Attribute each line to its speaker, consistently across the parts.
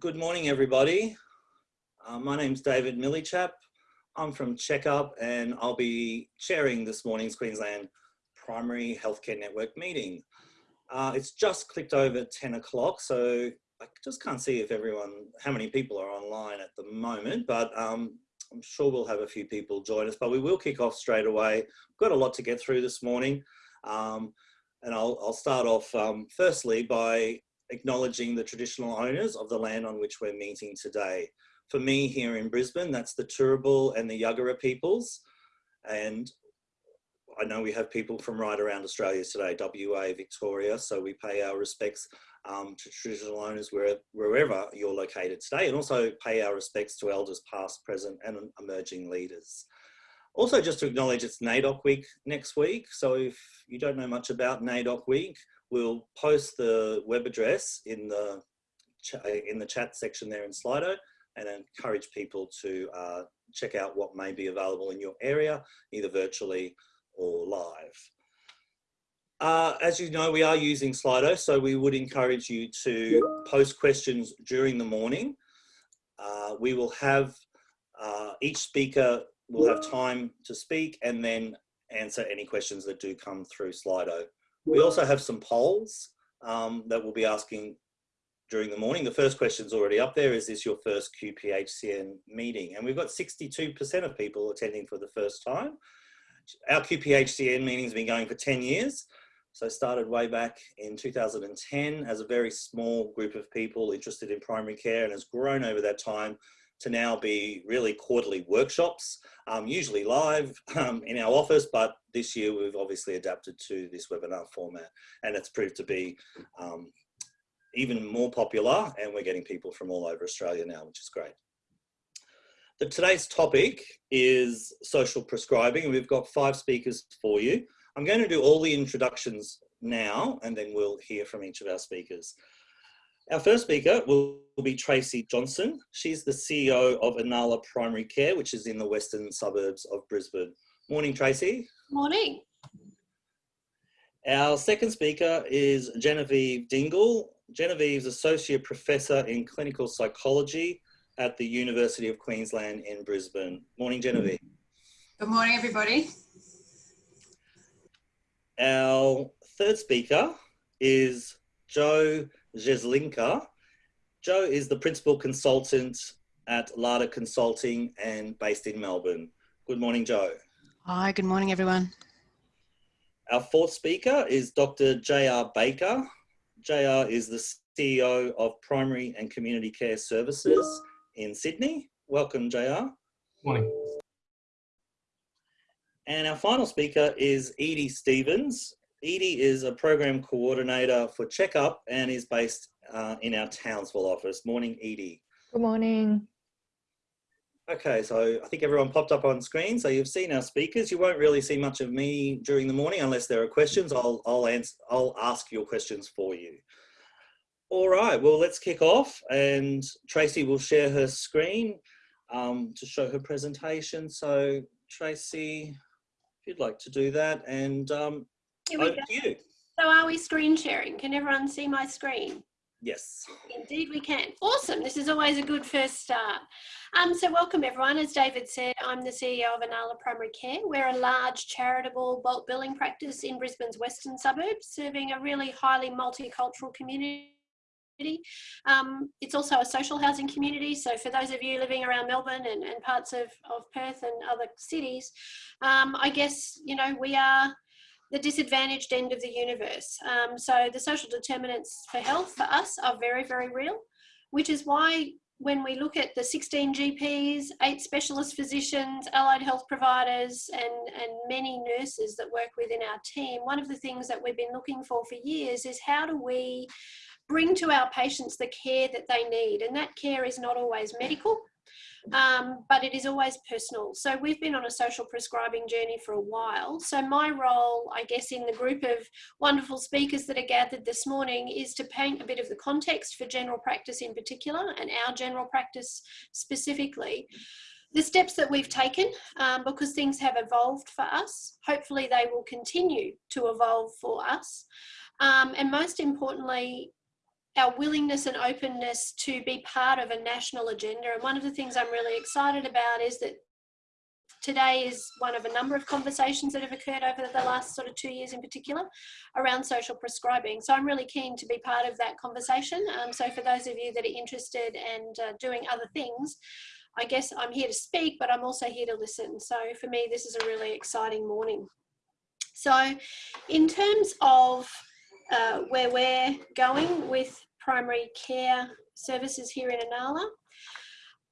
Speaker 1: Good morning, everybody. Uh, my name's David Millichap. I'm from Checkup and I'll be chairing this morning's Queensland Primary Healthcare Network meeting. Uh, it's just clicked over 10 o'clock, so I just can't see if everyone, how many people are online at the moment, but um, I'm sure we'll have a few people join us, but we will kick off straight away. We've got a lot to get through this morning. Um, and I'll, I'll, start off um, firstly by acknowledging the traditional owners of the land on which we're meeting today. For me here in Brisbane, that's the Turrbal and the Yagara peoples. And I know we have people from right around Australia today, WA, Victoria, so we pay our respects um, to traditional owners where, wherever you're located today and also pay our respects to elders past, present and emerging leaders. Also just to acknowledge it's NAIDOC week next week. So if you don't know much about NAIDOC week, we'll post the web address in the, in the chat section there in Slido and encourage people to uh, check out what may be available in your area, either virtually or live. Uh, as you know, we are using Slido, so we would encourage you to post questions during the morning. Uh, we will have, uh, each speaker will have time to speak and then answer any questions that do come through Slido. We also have some polls um, that we'll be asking during the morning. The first question's already up there. Is this your first QPHCN meeting? And we've got 62% of people attending for the first time. Our QPHCN meeting has been going for 10 years. So started way back in 2010 as a very small group of people interested in primary care and has grown over that time to now be really quarterly workshops, um, usually live um, in our office, but this year we've obviously adapted to this webinar format and it's proved to be um, even more popular and we're getting people from all over Australia now, which is great. The, today's topic is social prescribing. And we've got five speakers for you. I'm going to do all the introductions now and then we'll hear from each of our speakers. Our first speaker will be Tracy Johnson. She's the CEO of Inala Primary Care, which is in the western suburbs of Brisbane. Morning, Tracy.
Speaker 2: Morning.
Speaker 1: Our second speaker is Genevieve Dingle. Genevieve's Associate Professor in Clinical Psychology at the University of Queensland in Brisbane. Morning, Genevieve.
Speaker 3: Good morning, everybody.
Speaker 1: Our third speaker is Joe Jeslinka. Joe is the Principal Consultant at LADA Consulting and based in Melbourne. Good morning, Joe.
Speaker 4: Hi, good morning, everyone.
Speaker 1: Our fourth speaker is Dr. J.R. Baker. J.R. is the CEO of Primary and Community Care Services in Sydney. Welcome, J.R.
Speaker 5: Morning.
Speaker 1: And our final speaker is Edie Stevens. Edie is a program coordinator for Checkup and is based uh, in our Townsville office. Morning, Edie.
Speaker 6: Good morning.
Speaker 1: Okay, so I think everyone popped up on screen. So you've seen our speakers. You won't really see much of me during the morning unless there are questions. I'll, I'll, answer, I'll ask your questions for you. All right, well, let's kick off and Tracy will share her screen um, to show her presentation. So Tracy, if you'd like to do that and um, over to you.
Speaker 2: So are we screen sharing? Can everyone see my screen?
Speaker 1: Yes.
Speaker 2: Indeed we can. Awesome. This is always a good first start. Um, so welcome everyone. As David said, I'm the CEO of Inala Primary Care. We're a large charitable bulk billing practice in Brisbane's western suburbs, serving a really highly multicultural community um, it's also a social housing community. So for those of you living around Melbourne and, and parts of, of Perth and other cities, um, I guess, you know, we are the disadvantaged end of the universe. Um, so the social determinants for health for us are very, very real, which is why when we look at the 16 GPs, eight specialist physicians, allied health providers, and, and many nurses that work within our team, one of the things that we've been looking for for years is how do we bring to our patients the care that they need? And that care is not always medical um, but it is always personal. So we've been on a social prescribing journey for a while. So my role, I guess, in the group of wonderful speakers that are gathered this morning is to paint a bit of the context for general practice in particular and our general practice specifically the steps that we've taken um, because things have evolved for us. Hopefully they will continue to evolve for us. Um, and most importantly, our willingness and openness to be part of a national agenda. And one of the things I'm really excited about is that today is one of a number of conversations that have occurred over the last sort of two years in particular around social prescribing. So I'm really keen to be part of that conversation. Um, so for those of you that are interested and uh, doing other things, I guess I'm here to speak, but I'm also here to listen. So for me, this is a really exciting morning. So in terms of uh, where we're going with primary care services here in Inala.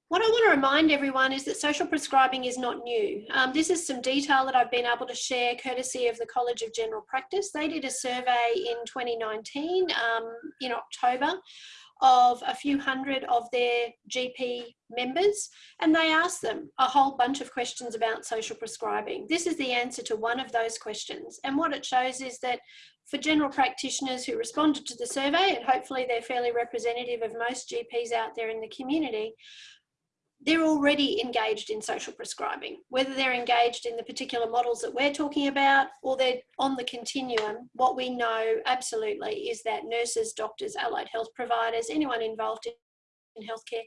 Speaker 2: what I want to remind everyone is that social prescribing is not new. Um, this is some detail that I've been able to share courtesy of the College of General Practice. They did a survey in 2019 um, in October of a few hundred of their GP members and they asked them a whole bunch of questions about social prescribing. This is the answer to one of those questions and what it shows is that for general practitioners who responded to the survey and hopefully they're fairly representative of most GPs out there in the community, they're already engaged in social prescribing, whether they're engaged in the particular models that we're talking about or they're on the continuum. What we know absolutely is that nurses, doctors, allied health providers, anyone involved in healthcare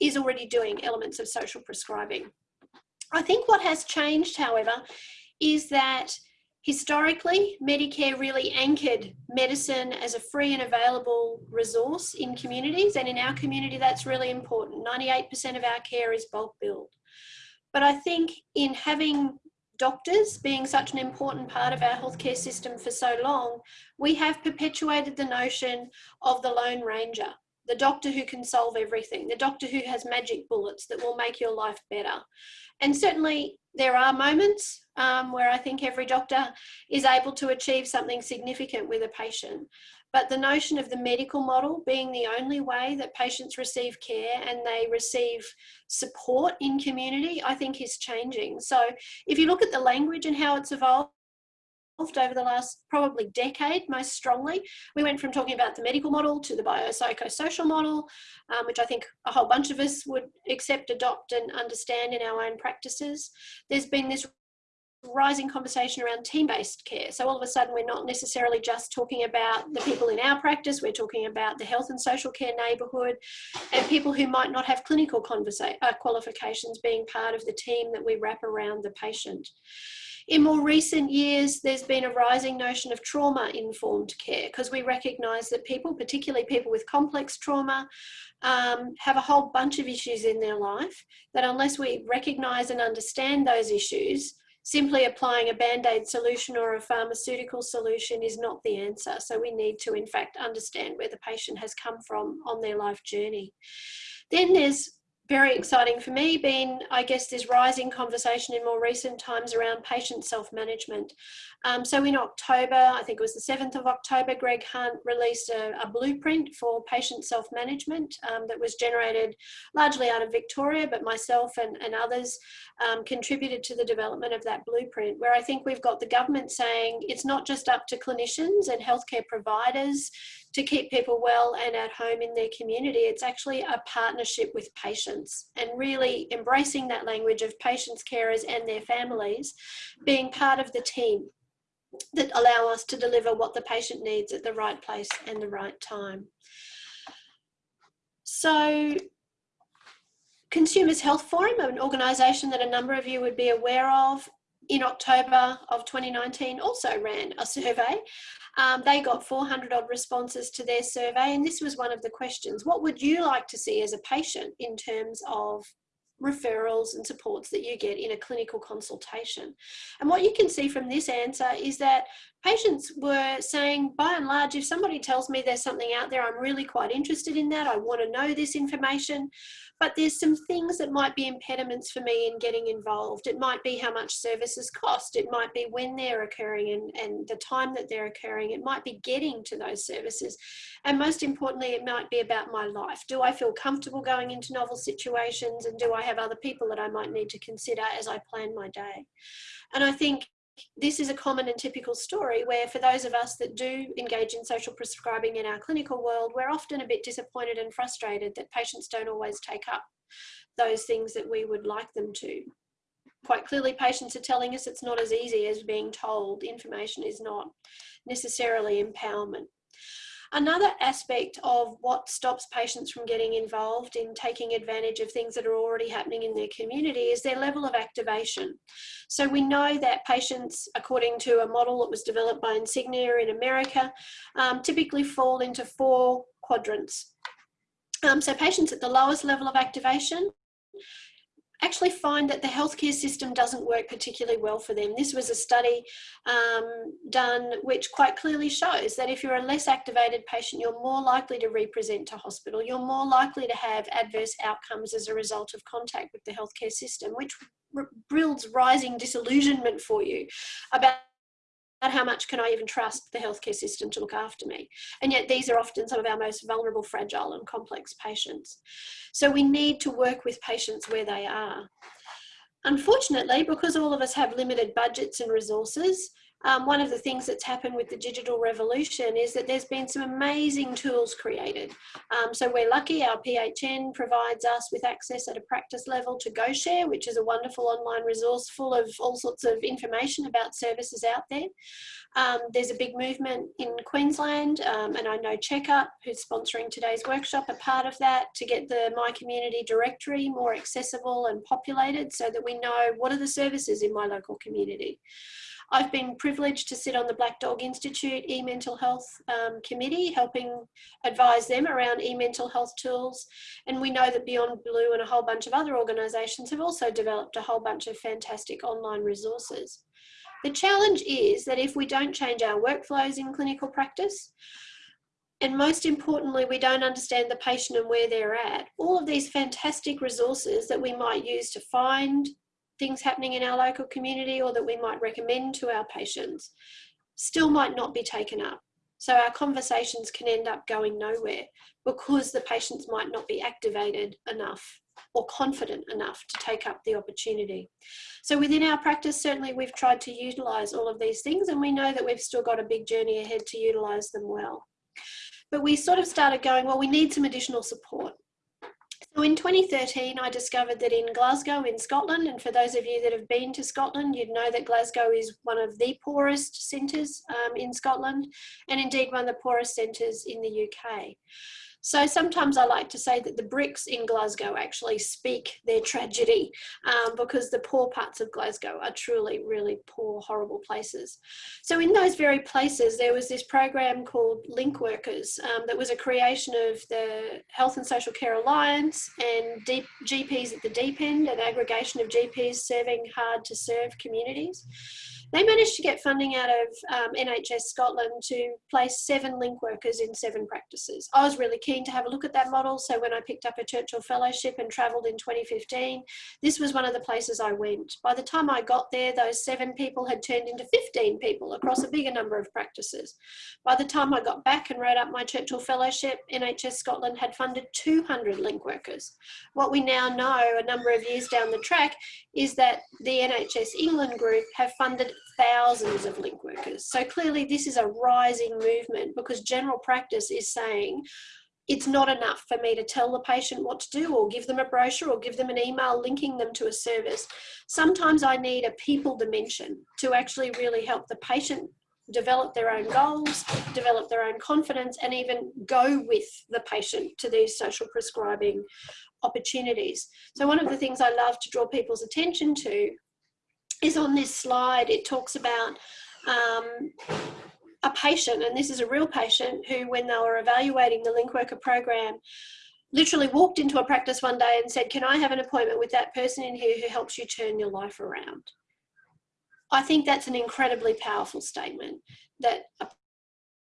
Speaker 2: is already doing elements of social prescribing. I think what has changed, however, is that Historically, Medicare really anchored medicine as a free and available resource in communities, and in our community, that's really important. 98% of our care is bulk billed. But I think in having doctors being such an important part of our healthcare system for so long, we have perpetuated the notion of the Lone Ranger, the doctor who can solve everything, the doctor who has magic bullets that will make your life better. And certainly there are moments um, where I think every doctor is able to achieve something significant with a patient. But the notion of the medical model being the only way that patients receive care and they receive support in community, I think is changing. So if you look at the language and how it's evolved, over the last probably decade most strongly. We went from talking about the medical model to the biopsychosocial model, um, which I think a whole bunch of us would accept, adopt and understand in our own practices. There's been this rising conversation around team-based care. So all of a sudden we're not necessarily just talking about the people in our practice, we're talking about the health and social care neighbourhood and people who might not have clinical uh, qualifications being part of the team that we wrap around the patient. In more recent years, there's been a rising notion of trauma-informed care because we recognise that people, particularly people with complex trauma, um, have a whole bunch of issues in their life that unless we recognise and understand those issues, simply applying a band-aid solution or a pharmaceutical solution is not the answer. So we need to in fact understand where the patient has come from on their life journey. Then there's very exciting for me been, I guess, this rising conversation in more recent times around patient self-management. Um, so in October, I think it was the 7th of October, Greg Hunt released a, a blueprint for patient self-management um, that was generated largely out of Victoria, but myself and, and others um, contributed to the development of that blueprint, where I think we've got the government saying it's not just up to clinicians and healthcare providers to keep people well and at home in their community. It's actually a partnership with patients and really embracing that language of patients, carers and their families being part of the team that allow us to deliver what the patient needs at the right place and the right time. So Consumers Health Forum, an organisation that a number of you would be aware of, in October of 2019 also ran a survey. Um, they got 400 odd responses to their survey and this was one of the questions. What would you like to see as a patient in terms of referrals and supports that you get in a clinical consultation. And what you can see from this answer is that patients were saying, by and large, if somebody tells me there's something out there, I'm really quite interested in that, I want to know this information, but there's some things that might be impediments for me in getting involved. It might be how much services cost, it might be when they're occurring and, and the time that they're occurring, it might be getting to those services. And most importantly, it might be about my life. Do I feel comfortable going into novel situations and do I have other people that I might need to consider as I plan my day? And I think this is a common and typical story where for those of us that do engage in social prescribing in our clinical world, we're often a bit disappointed and frustrated that patients don't always take up those things that we would like them to. Quite clearly, patients are telling us it's not as easy as being told. Information is not necessarily empowerment. Another aspect of what stops patients from getting involved in taking advantage of things that are already happening in their community is their level of activation. So we know that patients, according to a model that was developed by Insignia in America, um, typically fall into four quadrants. Um, so patients at the lowest level of activation actually find that the healthcare system doesn't work particularly well for them. This was a study um, done which quite clearly shows that if you're a less activated patient, you're more likely to represent to hospital. You're more likely to have adverse outcomes as a result of contact with the healthcare system, which builds rising disillusionment for you about how much can I even trust the healthcare system to look after me? And yet these are often some of our most vulnerable, fragile and complex patients. So we need to work with patients where they are. Unfortunately, because all of us have limited budgets and resources, um, one of the things that's happened with the digital revolution is that there's been some amazing tools created. Um, so we're lucky, our PHN provides us with access at a practice level to GoShare, which is a wonderful online resource full of all sorts of information about services out there. Um, there's a big movement in Queensland, um, and I know Checkup, who's sponsoring today's workshop, a part of that to get the My Community directory more accessible and populated so that we know what are the services in my local community. I've been privileged to sit on the Black Dog Institute e-mental health um, committee, helping advise them around e-mental health tools. And we know that Beyond Blue and a whole bunch of other organisations have also developed a whole bunch of fantastic online resources. The challenge is that if we don't change our workflows in clinical practice, and most importantly, we don't understand the patient and where they're at. All of these fantastic resources that we might use to find, things happening in our local community or that we might recommend to our patients still might not be taken up. So our conversations can end up going nowhere because the patients might not be activated enough or confident enough to take up the opportunity. So within our practice, certainly we've tried to utilise all of these things and we know that we've still got a big journey ahead to utilise them well. But we sort of started going, well, we need some additional support. So in 2013, I discovered that in Glasgow in Scotland, and for those of you that have been to Scotland, you'd know that Glasgow is one of the poorest centres um, in Scotland, and indeed one of the poorest centres in the UK. So sometimes I like to say that the bricks in Glasgow actually speak their tragedy um, because the poor parts of Glasgow are truly really poor, horrible places. So in those very places, there was this program called Link Workers um, that was a creation of the Health and Social Care Alliance and deep GPs at the deep end, an aggregation of GPs serving hard to serve communities. They managed to get funding out of um, NHS Scotland to place seven link workers in seven practices. I was really keen to have a look at that model. So when I picked up a Churchill Fellowship and travelled in 2015, this was one of the places I went. By the time I got there, those seven people had turned into 15 people across a bigger number of practices. By the time I got back and wrote up my Churchill Fellowship, NHS Scotland had funded 200 link workers. What we now know a number of years down the track is that the NHS England group have funded thousands of link workers. So clearly this is a rising movement because general practice is saying, it's not enough for me to tell the patient what to do or give them a brochure or give them an email linking them to a service. Sometimes I need a people dimension to actually really help the patient develop their own goals, develop their own confidence, and even go with the patient to these social prescribing opportunities. So one of the things I love to draw people's attention to is on this slide. It talks about um, a patient, and this is a real patient who, when they were evaluating the link worker program, literally walked into a practice one day and said, Can I have an appointment with that person in here who helps you turn your life around? I think that's an incredibly powerful statement that a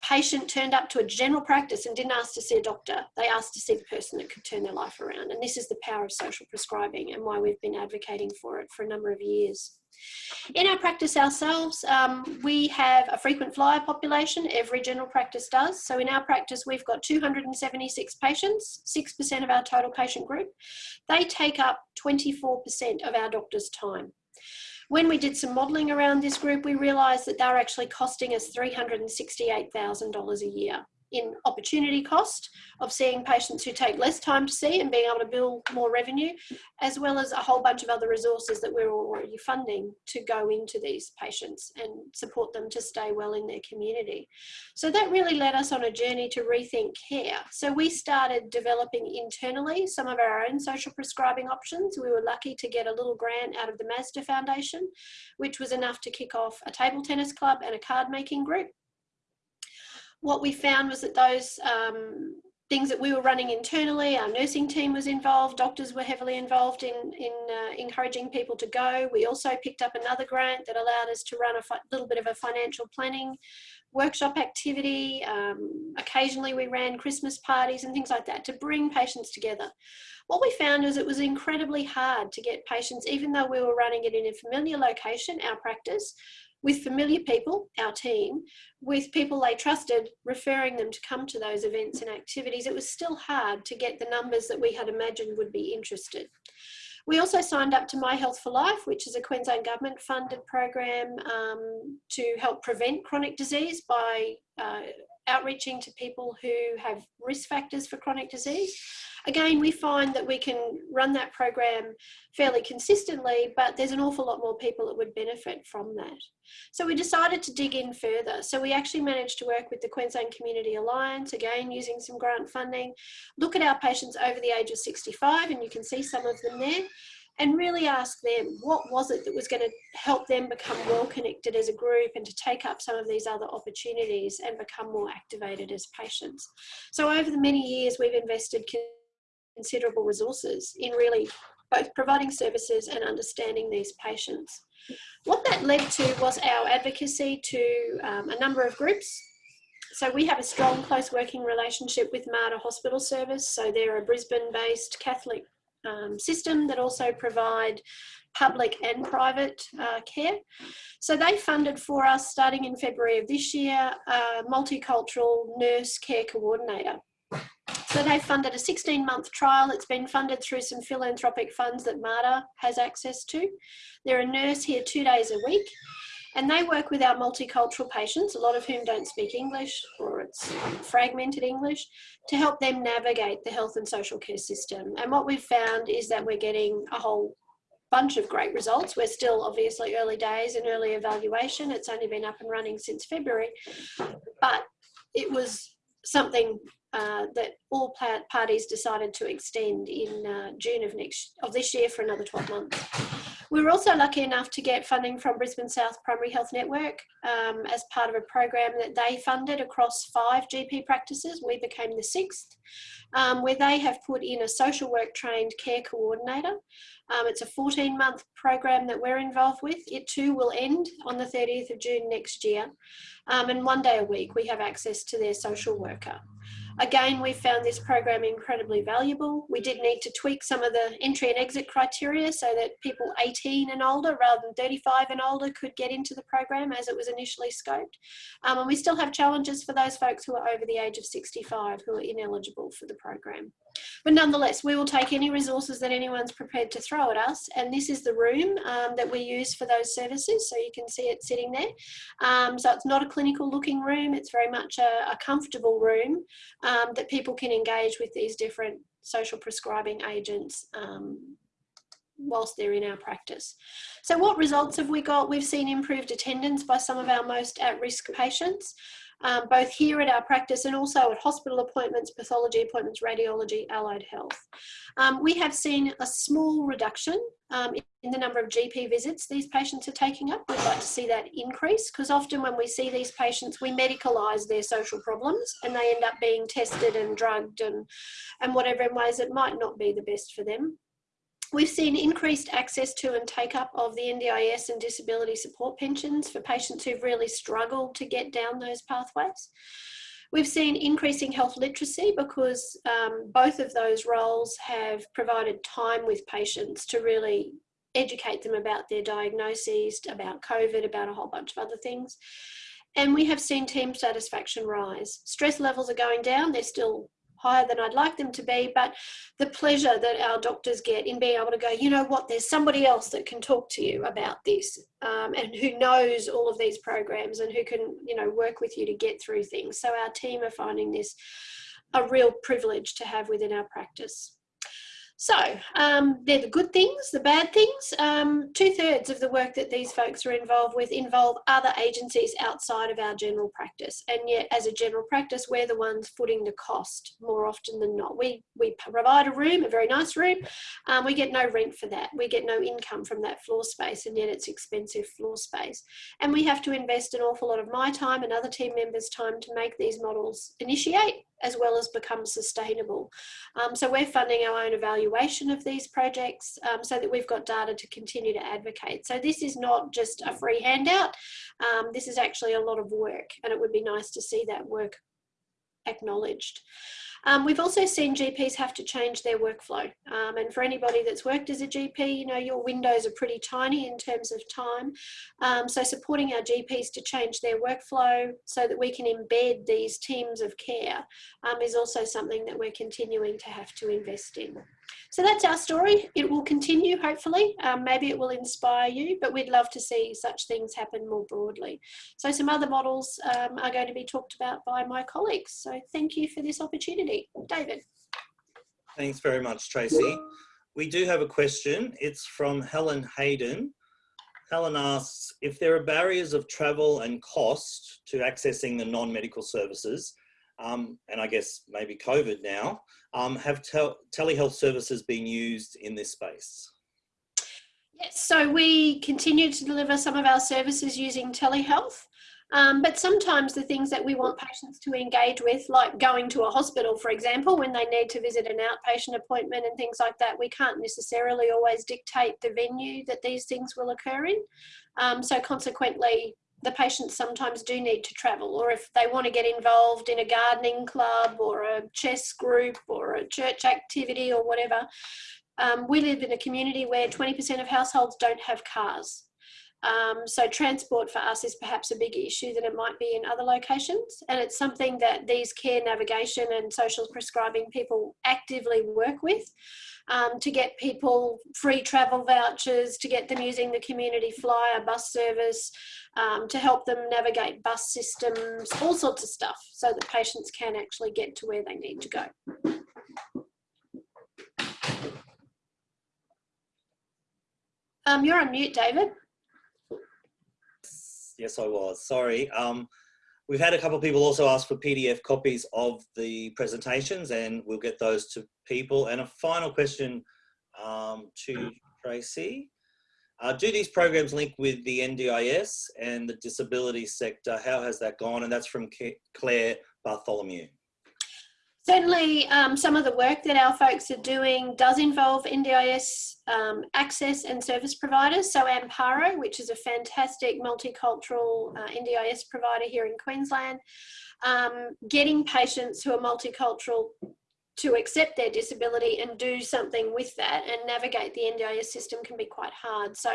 Speaker 2: patient turned up to a general practice and didn't ask to see a doctor. They asked to see the person that could turn their life around. And this is the power of social prescribing and why we've been advocating for it for a number of years. In our practice ourselves, um, we have a frequent flyer population, every general practice does. So in our practice, we've got 276 patients, 6% of our total patient group. They take up 24% of our doctor's time. When we did some modelling around this group, we realised that they're actually costing us $368,000 a year in opportunity cost of seeing patients who take less time to see and being able to build more revenue, as well as a whole bunch of other resources that we're already funding to go into these patients and support them to stay well in their community. So that really led us on a journey to rethink care. So we started developing internally some of our own social prescribing options. We were lucky to get a little grant out of the Mazda Foundation, which was enough to kick off a table tennis club and a card making group. What we found was that those um, things that we were running internally, our nursing team was involved, doctors were heavily involved in, in uh, encouraging people to go. We also picked up another grant that allowed us to run a little bit of a financial planning workshop activity. Um, occasionally we ran Christmas parties and things like that to bring patients together. What we found is it was incredibly hard to get patients, even though we were running it in a familiar location, our practice, with familiar people, our team, with people they trusted, referring them to come to those events and activities, it was still hard to get the numbers that we had imagined would be interested. We also signed up to My Health for Life, which is a Queensland government funded program um, to help prevent chronic disease by uh, outreaching to people who have risk factors for chronic disease. Again, we find that we can run that program fairly consistently, but there's an awful lot more people that would benefit from that. So we decided to dig in further. So we actually managed to work with the Queensland Community Alliance, again, using some grant funding, look at our patients over the age of 65, and you can see some of them there, and really ask them what was it that was going to help them become well connected as a group and to take up some of these other opportunities and become more activated as patients. So over the many years, we've invested considerable resources in really both providing services and understanding these patients. What that led to was our advocacy to um, a number of groups. So we have a strong close working relationship with Mater Hospital Service. So they're a Brisbane based Catholic um, system that also provide public and private uh, care. So they funded for us starting in February of this year, a multicultural nurse care coordinator. So they funded a 16 month trial. It's been funded through some philanthropic funds that Mater has access to. They're a nurse here two days a week and they work with our multicultural patients, a lot of whom don't speak English or it's fragmented English, to help them navigate the health and social care system. And what we've found is that we're getting a whole bunch of great results. We're still obviously early days and early evaluation. It's only been up and running since February, but it was something uh, that all parties decided to extend in uh, June of next of this year for another 12 months. We were also lucky enough to get funding from Brisbane South Primary Health Network um, as part of a program that they funded across five GP practices. We became the sixth, um, where they have put in a social work trained care coordinator. Um, it's a 14 month program that we're involved with. It too will end on the 30th of June next year. Um, and one day a week we have access to their social worker. Again, we found this program incredibly valuable. We did need to tweak some of the entry and exit criteria so that people 18 and older rather than 35 and older could get into the program as it was initially scoped. Um, and we still have challenges for those folks who are over the age of 65 who are ineligible for the program. But nonetheless, we will take any resources that anyone's prepared to throw at us. And this is the room um, that we use for those services. So you can see it sitting there. Um, so it's not a clinical looking room. It's very much a, a comfortable room um, that people can engage with these different social prescribing agents um, whilst they're in our practice. So what results have we got? We've seen improved attendance by some of our most at-risk patients um, both here at our practice and also at hospital appointments, pathology appointments, radiology, allied health. Um, we have seen a small reduction um, in the number of GP visits these patients are taking up. We'd like to see that increase because often when we see these patients, we medicalise their social problems and they end up being tested and drugged and, and whatever in ways that might not be the best for them. We've seen increased access to and take up of the NDIS and disability support pensions for patients who've really struggled to get down those pathways. We've seen increasing health literacy because um, both of those roles have provided time with patients to really educate them about their diagnoses, about COVID, about a whole bunch of other things. And we have seen team satisfaction rise. Stress levels are going down, they're still higher than I'd like them to be, but the pleasure that our doctors get in being able to go, you know what, there's somebody else that can talk to you about this um, and who knows all of these programs and who can, you know, work with you to get through things. So our team are finding this a real privilege to have within our practice. So um, they're the good things, the bad things. Um, two thirds of the work that these folks are involved with involve other agencies outside of our general practice. And yet as a general practice, we're the ones footing the cost more often than not. We, we provide a room, a very nice room. Um, we get no rent for that. We get no income from that floor space and yet it's expensive floor space. And we have to invest an awful lot of my time and other team members' time to make these models initiate as well as become sustainable. Um, so we're funding our own evaluation of these projects um, so that we've got data to continue to advocate. So this is not just a free handout, um, this is actually a lot of work and it would be nice to see that work acknowledged. Um, we've also seen GPs have to change their workflow. Um, and for anybody that's worked as a GP, you know, your windows are pretty tiny in terms of time. Um, so supporting our GPs to change their workflow so that we can embed these teams of care um, is also something that we're continuing to have to invest in. So that's our story. It will continue, hopefully. Um, maybe it will inspire you, but we'd love to see such things happen more broadly. So some other models um, are going to be talked about by my colleagues. So thank you for this opportunity. David.
Speaker 1: Thanks very much, Tracy. We do have a question. It's from Helen Hayden. Helen asks, if there are barriers of travel and cost to accessing the non-medical services, um, and I guess maybe COVID now, um, have tel telehealth services been used in this space?
Speaker 2: Yes, so we continue to deliver some of our services using telehealth. Um, but sometimes the things that we want patients to engage with, like going to a hospital, for example, when they need to visit an outpatient appointment and things like that, we can't necessarily always dictate the venue that these things will occur in. Um, so consequently, the patients sometimes do need to travel or if they want to get involved in a gardening club or a chess group or a church activity or whatever. Um, we live in a community where 20% of households don't have cars. Um, so transport for us is perhaps a bigger issue than it might be in other locations. And it's something that these care navigation and social prescribing people actively work with um, to get people free travel vouchers, to get them using the community flyer bus service, um, to help them navigate bus systems, all sorts of stuff so that patients can actually get to where they need to go. Um, you're on mute, David
Speaker 1: yes, I was. Sorry. Um, we've had a couple of people also ask for PDF copies of the presentations and we'll get those to people. And a final question um, to Tracy. Uh, do these programs link with the NDIS and the disability sector? How has that gone? And that's from Claire Bartholomew.
Speaker 2: Certainly, um, some of the work that our folks are doing does involve NDIS um, access and service providers. So Amparo, which is a fantastic multicultural uh, NDIS provider here in Queensland, um, getting patients who are multicultural to accept their disability and do something with that and navigate the NDIS system can be quite hard. So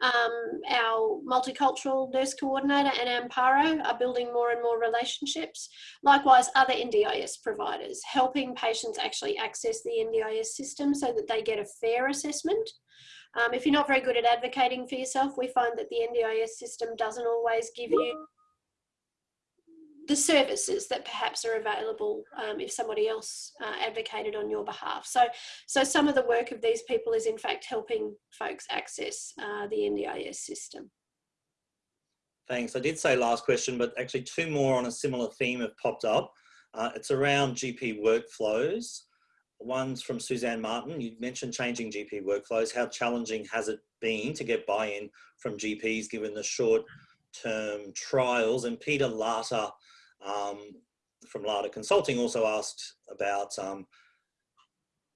Speaker 2: um, our multicultural nurse coordinator and Amparo are building more and more relationships. Likewise, other NDIS providers, helping patients actually access the NDIS system so that they get a fair assessment. Um, if you're not very good at advocating for yourself, we find that the NDIS system doesn't always give you the services that perhaps are available um, if somebody else uh, advocated on your behalf. So, so some of the work of these people is in fact helping folks access uh, the NDIS system.
Speaker 1: Thanks. I did say last question, but actually two more on a similar theme have popped up. Uh, it's around GP workflows. One's from Suzanne Martin. You mentioned changing GP workflows. How challenging has it been to get buy-in from GPs given the short term trials? And Peter Latta um, from LADA Consulting also asked about um,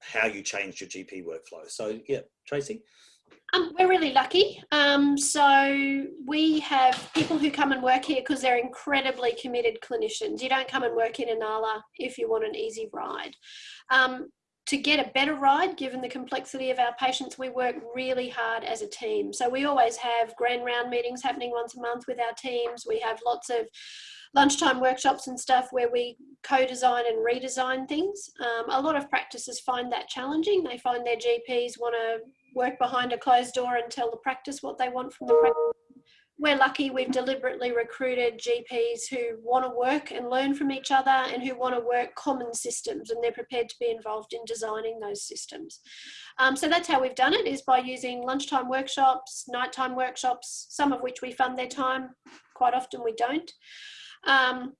Speaker 1: how you changed your GP workflow. So yeah, Tracy.
Speaker 2: Um, we're really lucky. Um, so we have people who come and work here because they're incredibly committed clinicians. You don't come and work in Inala if you want an easy ride. Um, to get a better ride, given the complexity of our patients, we work really hard as a team. So we always have grand round meetings happening once a month with our teams. We have lots of lunchtime workshops and stuff where we co-design and redesign things. Um, a lot of practices find that challenging. They find their GPs want to work behind a closed door and tell the practice what they want from the practice we're lucky we've deliberately recruited GPs who want to work and learn from each other and who want to work common systems and they're prepared to be involved in designing those systems. Um, so that's how we've done it is by using lunchtime workshops, nighttime workshops, some of which we fund their time, quite often we don't. Um,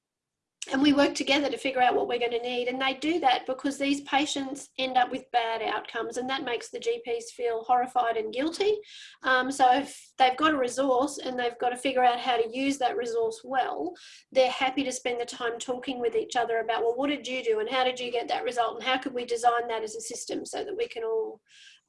Speaker 2: and we work together to figure out what we're going to need. And they do that because these patients end up with bad outcomes and that makes the GPs feel horrified and guilty. Um, so if they've got a resource and they've got to figure out how to use that resource well they're happy to spend the time talking with each other about well what did you do and how did you get that result and how could we design that as a system so that we can all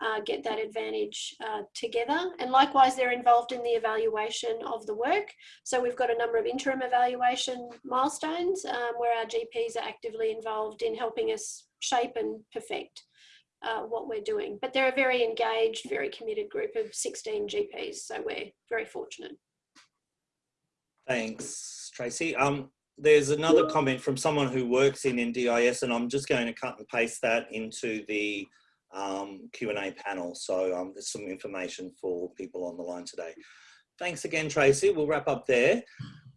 Speaker 2: uh, get that advantage uh, together. And likewise, they're involved in the evaluation of the work. So we've got a number of interim evaluation milestones um, where our GPs are actively involved in helping us shape and perfect uh, what we're doing. But they're a very engaged, very committed group of 16 GPs. So we're very fortunate.
Speaker 1: Thanks, Tracy. Um, there's another comment from someone who works in NDIS and I'm just going to cut and paste that into the um, Q&A panel. So um, there's some information for people on the line today. Thanks again, Tracy. We'll wrap up there.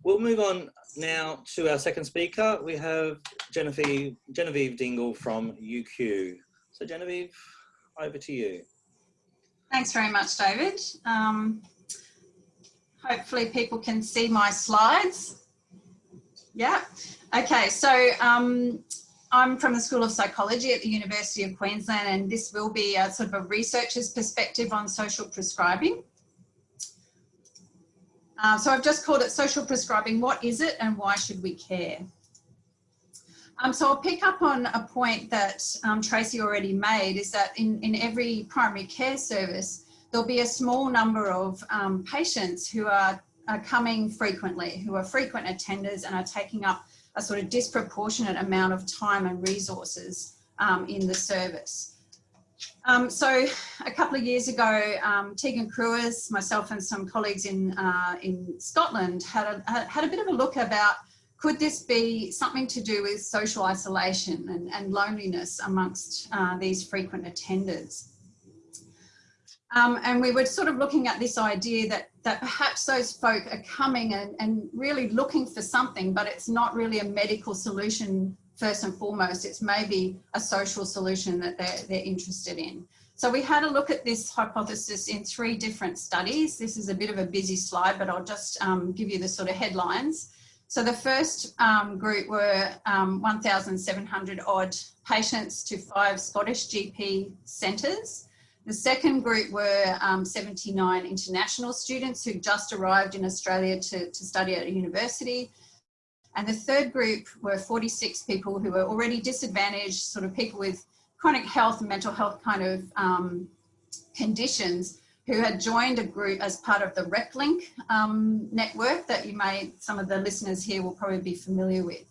Speaker 1: We'll move on now to our second speaker. We have Genevieve, Genevieve Dingle from UQ. So Genevieve, over to you.
Speaker 3: Thanks very much, David. Um, hopefully people can see my slides. Yeah. Okay, so um, I'm from the School of Psychology at the University of Queensland and this will be a sort of a researcher's perspective on social prescribing. Uh, so I've just called it social prescribing. What is it and why should we care? Um, so I'll pick up on a point that um, Tracy already made is that in, in every primary care service, there'll be a small number of um, patients who are, are coming frequently, who are frequent attenders and are taking up a sort of disproportionate amount of time and resources um, in the service. Um, so a couple of years ago, um, Tegan Cruwys, myself and some colleagues in, uh, in Scotland had a, had a bit of a look about could this be something to do with social isolation and, and loneliness amongst uh, these frequent attenders? Um, and we were sort of looking at this idea that, that perhaps those folk are coming and, and really looking for something, but it's not really a medical solution first and foremost. It's maybe a social solution that they're, they're interested in. So we had a look at this hypothesis in three different studies. This is a bit of a busy slide, but I'll just um, give you the sort of headlines. So the first um, group were um, 1,700 odd patients to five Scottish GP centres. The second group were um, 79 international students who just arrived in Australia to, to study at a university. And the third group were 46 people who were already disadvantaged, sort of people with chronic health and mental health kind of um, conditions who had joined a group as part of the Reclink um, network that you may, some of the listeners here will probably be familiar with.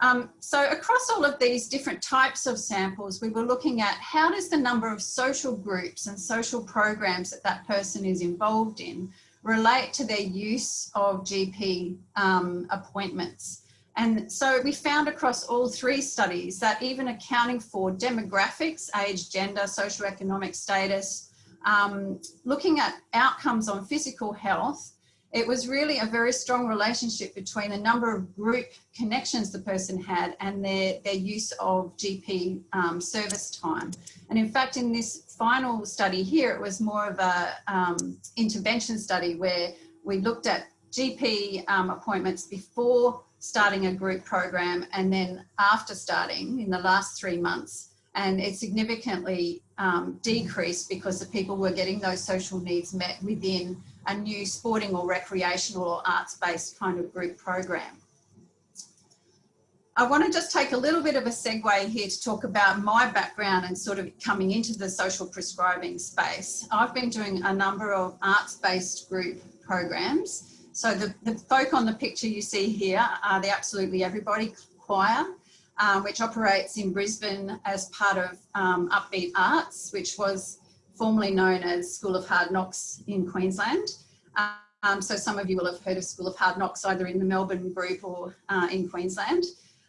Speaker 3: Um, so across all of these different types of samples, we were looking at how does the number of social groups and social programs that that person is involved in relate to their use of GP um, appointments. And so we found across all three studies that even accounting for demographics, age, gender, socioeconomic status, um, looking at outcomes on physical health, it was really a very strong relationship between the number of group connections the person had and their, their use of GP um, service time. And in fact, in this final study here, it was more of a um, intervention study where we looked at GP um, appointments before starting a group program and then after starting in the last three months. And it significantly um, decreased because the people were getting those social needs met within a new sporting or recreational or arts-based kind of group program. I want to just take a little bit of a segue here to talk about my background and sort of coming into the social prescribing space. I've been doing a number of arts-based group programs. So the, the folk on the picture you see here are the Absolutely Everybody Choir, um, which operates in Brisbane as part of um, Upbeat Arts, which was formerly known as School of Hard Knocks in Queensland. Um, so some of you will have heard of School of Hard Knocks either in the Melbourne group or uh, in Queensland.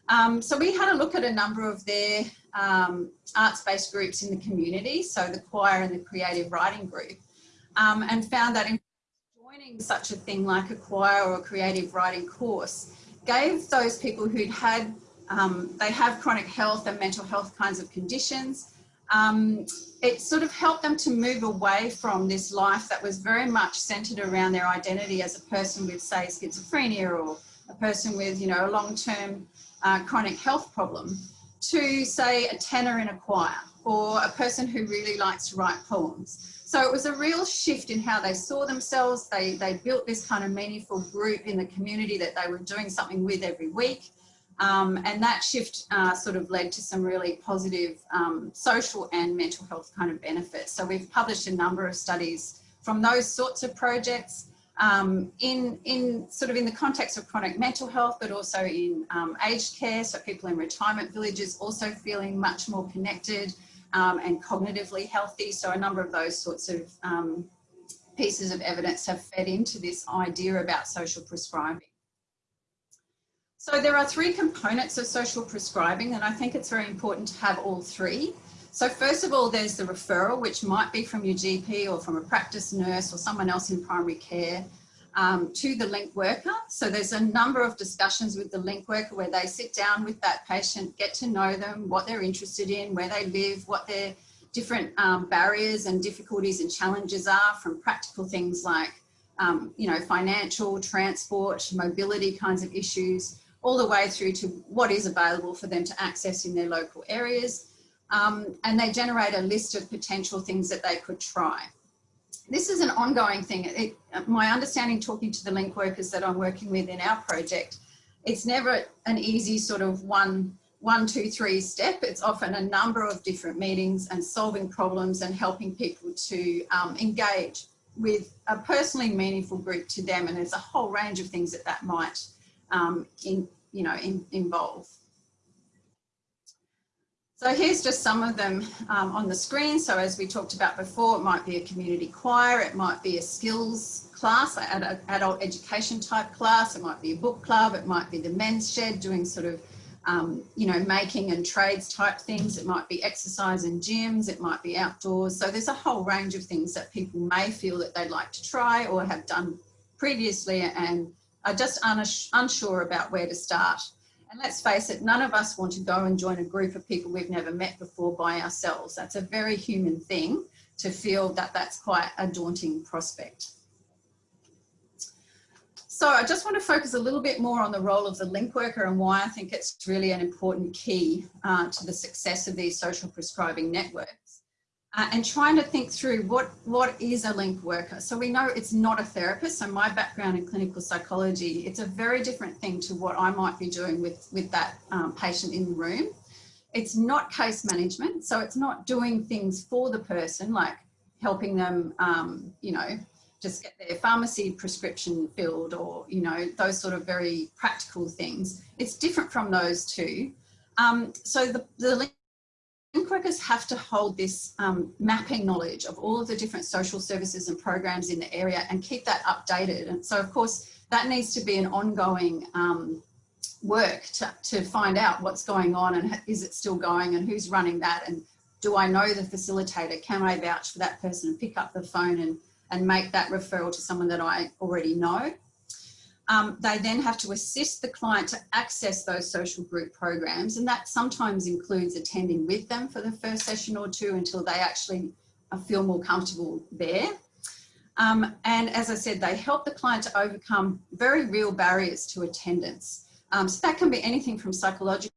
Speaker 3: Um, so we had a look at a number of their um, arts-based groups in the community, so the choir and the creative writing group, um, and found that in joining such a thing like a choir or a creative writing course gave those people who'd had, um, they have chronic health and mental health kinds of conditions, um, it sort of helped them to move away from this life that was very much centered around their identity as a person with say schizophrenia or a person with you know a long-term uh, chronic health problem to say a tenor in a choir or a person who really likes to write poems. So it was a real shift in how they saw themselves. They, they built this kind of meaningful group in the community that they were doing something with every week. Um, and that shift uh, sort of led to some really positive um, social and mental health kind of benefits. So we've published a number of studies from those sorts of projects um, in, in sort of in the context of chronic mental health, but also in um, aged care. So people in retirement villages also feeling much more connected um, and cognitively healthy. So a number of those sorts of um, pieces of evidence have fed into this idea about social prescribing. So there are three components of social prescribing and I think it's very important to have all three. So first of all, there's the referral, which might be from your GP or from a practice nurse or someone else in primary care um, to the link worker. So there's a number of discussions with the link worker where they sit down with that patient, get to know them, what they're interested in, where they live, what their different um, barriers and difficulties and challenges are from practical things like, um, you know, financial, transport, mobility kinds of issues, all the way through to what is available for them to access in their local areas. Um, and they generate a list of potential things that they could try. This is an ongoing thing. It, my understanding talking to the link workers that I'm working with in our project, it's never an easy sort of one, one, two, three step. It's often a number of different meetings and solving problems and helping people to um, engage with a personally meaningful group to them. And there's a whole range of things that that might um, in, you know, in, involve. So here's just some of them um, on the screen. So as we talked about before, it might be a community choir, it might be a skills class, an adult education type class, it might be a book club, it might be the men's shed doing sort of, um, you know, making and trades type things. It might be exercise and gyms, it might be outdoors. So there's a whole range of things that people may feel that they'd like to try or have done previously and are just unsure about where to start. And let's face it, none of us want to go and join a group of people we've never met before by ourselves. That's a very human thing to feel that that's quite a daunting prospect. So I just want to focus a little bit more on the role of the link worker and why I think it's really an important key uh, to the success of these social prescribing networks uh, and trying to think through what, what is a link worker. So we know it's not a therapist. So my background in clinical psychology, it's a very different thing to what I might be doing with, with that um, patient in the room. It's not case management. So it's not doing things for the person, like helping them, um, you know, just get their pharmacy prescription filled or, you know, those sort of very practical things. It's different from those two. Um, so the, the link workers have to hold this um, mapping knowledge of all of the different social services and programs in the area and keep that updated. And so of course, that needs to be an ongoing um, work to, to find out what's going on and is it still going and who's running that and do I know the facilitator? Can I vouch for that person and pick up the phone and, and make that referral to someone that I already know? Um, they then have to assist the client to access those social group programs and that sometimes includes attending with them for the first session or two until they actually uh, feel more comfortable there. Um, and as I said, they help the client to overcome very real barriers to attendance. Um, so that can be anything from psychological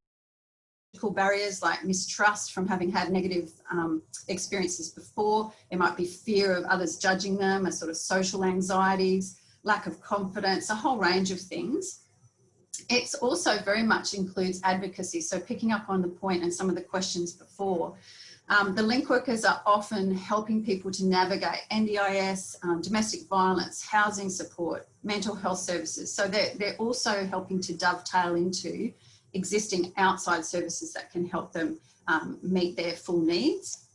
Speaker 3: barriers like mistrust from having had negative um, experiences before. It might be fear of others judging them, a sort of social anxieties, lack of confidence, a whole range of things. It's also very much includes advocacy. So picking up on the point and some of the questions before, um, the link workers are often helping people to navigate NDIS, um, domestic violence, housing support, mental health services. So they're, they're also helping to dovetail into existing outside services that can help them um, meet their full needs.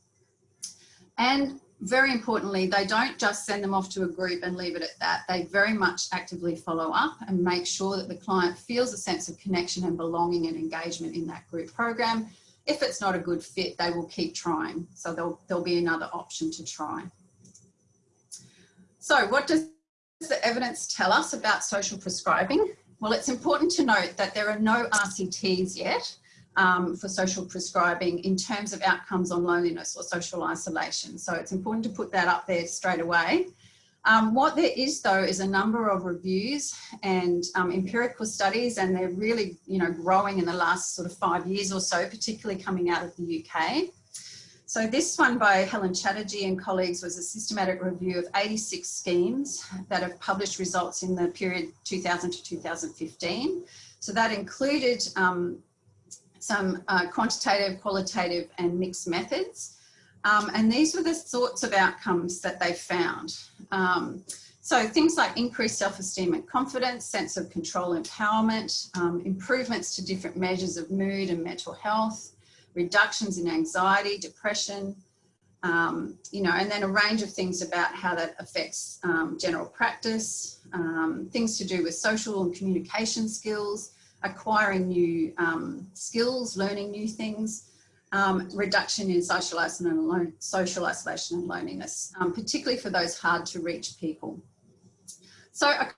Speaker 3: And very importantly, they don't just send them off to a group and leave it at that. They very much actively follow up and make sure that the client feels a sense of connection and belonging and engagement in that group program. If it's not a good fit, they will keep trying. So there'll, there'll be another option to try. So what does the evidence tell us about social prescribing? Well, it's important to note that there are no RCTs yet um, for social prescribing in terms of outcomes on loneliness or social isolation. So it's important to put that up there straight away. Um, what there is though is a number of reviews and um, empirical studies and they're really you know growing in the last sort of five years or so, particularly coming out of the UK. So this one by Helen Chatterjee and colleagues was a systematic review of 86 schemes that have published results in the period 2000 to 2015. So that included um, some uh, quantitative, qualitative and mixed methods. Um, and these were the sorts of outcomes that they found. Um, so things like increased self-esteem and confidence, sense of control, empowerment, um, improvements to different measures of mood and mental health, reductions in anxiety, depression, um, you know, and then a range of things about how that affects um, general practice, um, things to do with social and communication skills, acquiring new um, skills, learning new things, um, reduction in social isolation and, social isolation and loneliness, um, particularly for those hard to reach people. So a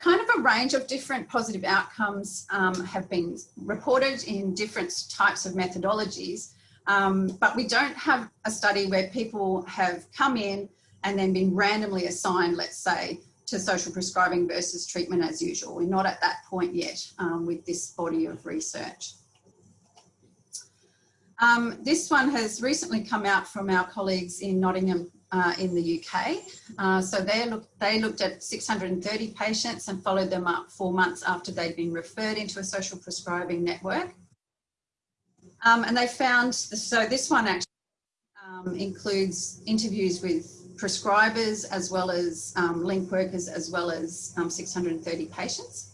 Speaker 3: kind of a range of different positive outcomes um, have been reported in different types of methodologies, um, but we don't have a study where people have come in and then been randomly assigned, let's say, to social prescribing versus treatment as usual. We're not at that point yet um, with this body of research. Um, this one has recently come out from our colleagues in Nottingham uh, in the UK. Uh, so they, look, they looked at 630 patients and followed them up four months after they'd been referred into a social prescribing network. Um, and they found, so this one actually um, includes interviews with prescribers as well as um, link workers as well as um, 630 patients.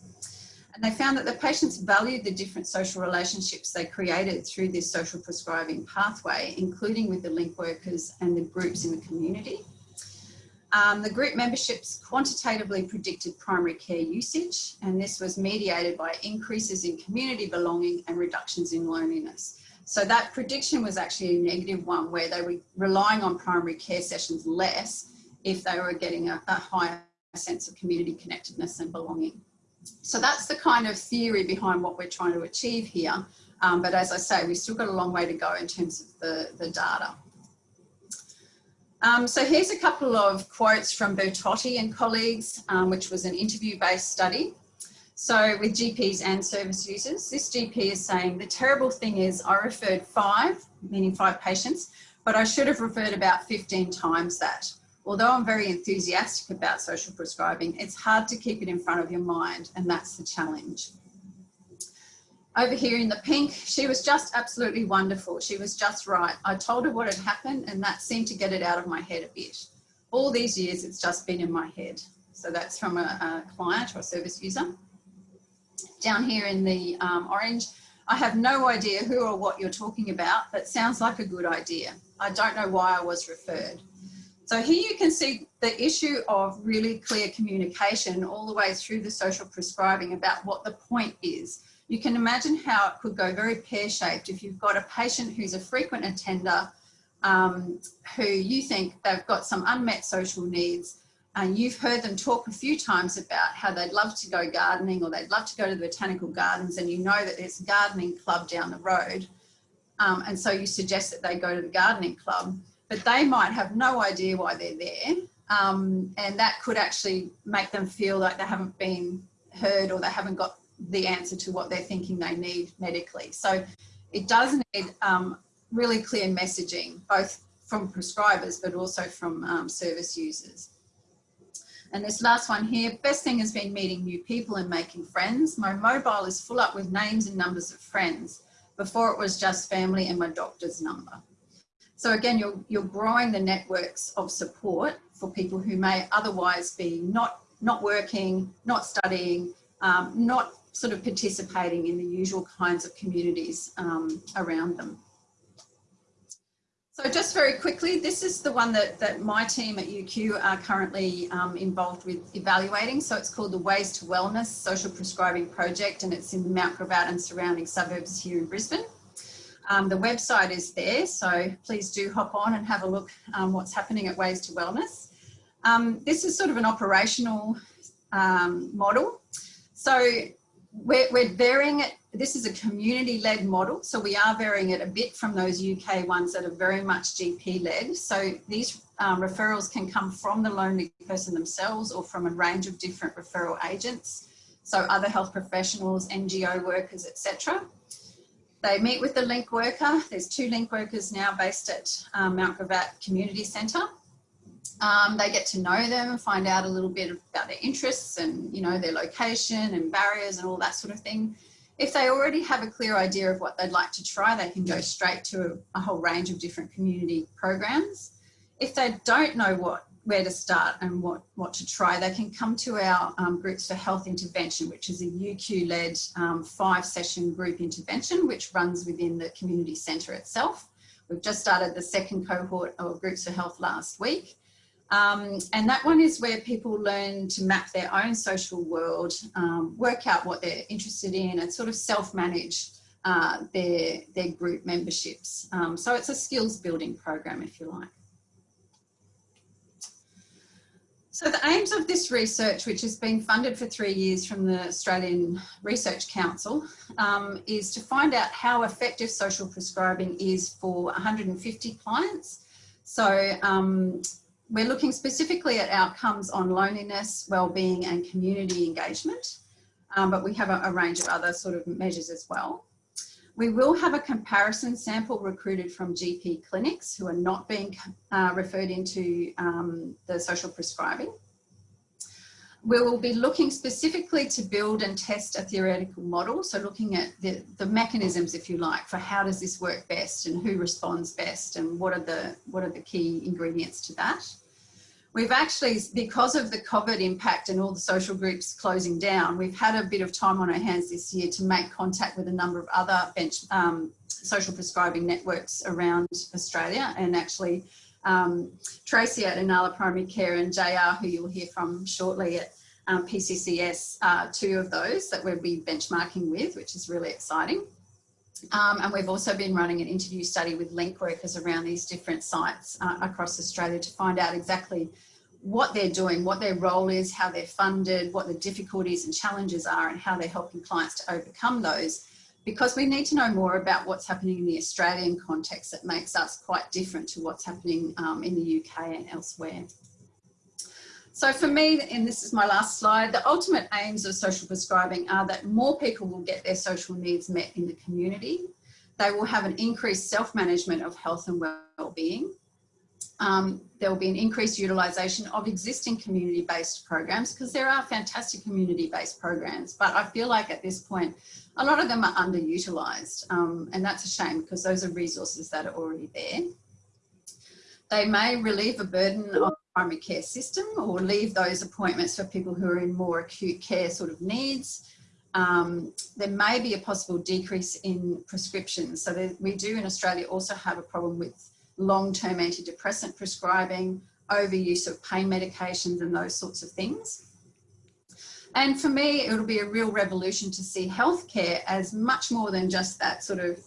Speaker 3: And they found that the patients valued the different social relationships they created through this social prescribing pathway, including with the link workers and the groups in the community. Um, the group memberships quantitatively predicted primary care usage, and this was mediated by increases in community belonging and reductions in loneliness. So that prediction was actually a negative one where they were relying on primary care sessions less if they were getting a, a higher sense of community connectedness and belonging. So that's the kind of theory behind what we're trying to achieve here. Um, but as I say, we've still got a long way to go in terms of the, the data. Um, so here's a couple of quotes from Bertotti and colleagues, um, which was an interview-based study. So with GPs and service users, this GP is saying the terrible thing is I referred five, meaning five patients, but I should have referred about 15 times that. Although I'm very enthusiastic about social prescribing, it's hard to keep it in front of your mind and that's the challenge. Over here in the pink, she was just absolutely wonderful. She was just right. I told her what had happened and that seemed to get it out of my head a bit. All these years, it's just been in my head. So that's from a, a client or a service user down here in the um, orange, I have no idea who or what you're talking about, but sounds like a good idea. I don't know why I was referred. So here you can see the issue of really clear communication all the way through the social prescribing about what the point is. You can imagine how it could go very pear-shaped if you've got a patient who's a frequent attender um, who you think they've got some unmet social needs and you've heard them talk a few times about how they'd love to go gardening or they'd love to go to the botanical gardens and you know that there's a gardening club down the road. Um, and so you suggest that they go to the gardening club, but they might have no idea why they're there. Um, and that could actually make them feel like they haven't been heard or they haven't got the answer to what they're thinking they need medically. So it does need um, really clear messaging, both from prescribers, but also from um, service users. And this last one here, best thing has been meeting new people and making friends. My mobile is full up with names and numbers of friends. Before it was just family and my doctor's number. So again, you're, you're growing the networks of support for people who may otherwise be not, not working, not studying, um, not sort of participating in the usual kinds of communities um, around them. So just very quickly, this is the one that, that my team at UQ are currently um, involved with evaluating. So it's called the Ways to Wellness Social Prescribing Project and it's in Mount Gravatt and surrounding suburbs here in Brisbane. Um, the website is there, so please do hop on and have a look um, what's happening at Ways to Wellness. Um, this is sort of an operational um, model. So we're, we're varying it. This is a community-led model, so we are varying it a bit from those UK ones that are very much GP-led. So these um, referrals can come from the lonely person themselves or from a range of different referral agents. So other health professionals, NGO workers, etc. They meet with the link worker. There's two link workers now based at um, Mount Gravatt Community Centre. Um, they get to know them, and find out a little bit about their interests and, you know, their location and barriers and all that sort of thing. If they already have a clear idea of what they'd like to try, they can go straight to a, whole range of different community programs. If they don't know what where to start and what, what to try, they can come to our um, Groups for Health Intervention, which is a UQ-led um, five-session group intervention, which runs within the community centre itself. We've just started the second cohort of Groups for Health last week. Um, and that one is where people learn to map their own social world, um, work out what they're interested in and sort of self-manage uh, their, their group memberships. Um, so it's a skills building program, if you like. So the aims of this research, which has been funded for three years from the Australian Research Council, um, is to find out how effective social prescribing is for 150 clients. So um, we're looking specifically at outcomes on loneliness, wellbeing and community engagement, um, but we have a, a, range of other sort of measures as well. We will have a comparison sample recruited from GP clinics who are not being uh, referred into um, the social prescribing. We will be looking specifically to build and test a theoretical model. So looking at the, the mechanisms, if you like, for how does this work best and who responds best and what are the, what are the key ingredients to that. We've actually, because of the COVID impact and all the social groups closing down, we've had a bit of time on our hands this year to make contact with a number of other bench, um, social prescribing networks around Australia and actually um, Tracy at Inala Primary Care and JR, who you'll hear from shortly at um, PCCS, uh, two of those that we'll be benchmarking with, which is really exciting. Um, and we've also been running an interview study with link workers around these different sites uh, across Australia to find out exactly what they're doing, what their role is, how they're funded, what the difficulties and challenges are and how they're helping clients to overcome those because we need to know more about what's happening in the Australian context that makes us quite different to what's happening um, in the UK and elsewhere. So for me, and this is my last slide, the ultimate aims of social prescribing are that more people will get their social needs met in the community. They will have an increased self-management of health and well-being. Um, there will be an increased utilisation of existing community-based programs because there are fantastic community-based programs, but I feel like at this point, a lot of them are underutilised um, and that's a shame because those are resources that are already there. They may relieve a burden the primary care system or leave those appointments for people who are in more acute care sort of needs. Um, there may be a possible decrease in prescriptions. So we do in Australia also have a problem with long-term antidepressant prescribing, overuse of pain medications and those sorts of things. And for me, it'll be a real revolution to see healthcare as much more than just that sort of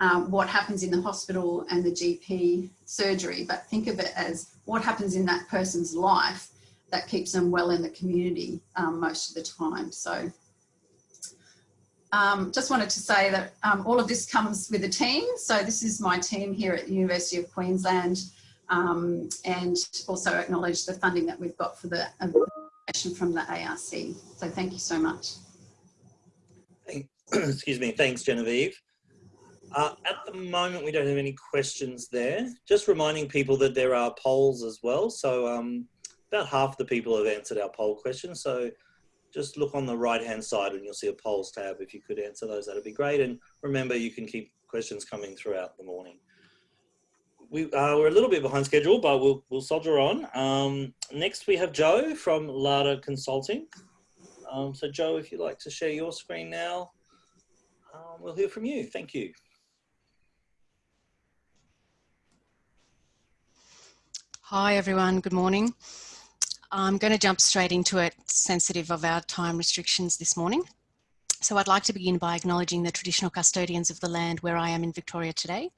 Speaker 3: um, what happens in the hospital and the GP surgery, but think of it as what happens in that person's life that keeps them well in the community um, most of the time. So um, just wanted to say that um, all of this comes with a team. So this is my team here at the University of Queensland um, and also acknowledge the funding that we've got for the from the ARC. So thank you so much.
Speaker 1: Excuse me. Thanks, Genevieve. Uh, at the moment, we don't have any questions there. Just reminding people that there are polls as well. So um, about half the people have answered our poll questions. So just look on the right-hand side and you'll see a polls tab. If you could answer those, that'd be great. And remember, you can keep questions coming throughout the morning we, uh, we're a little bit behind schedule, but we'll, we'll soldier on. Um, next, we have Joe from Lada Consulting. Um, so Joe, if you'd like to share your screen now, um, we'll hear from you. Thank you.
Speaker 4: Hi everyone, good morning. I'm going to jump straight into it, sensitive of our time restrictions this morning. So I'd like to begin by acknowledging the traditional custodians of the land where I am in Victoria today,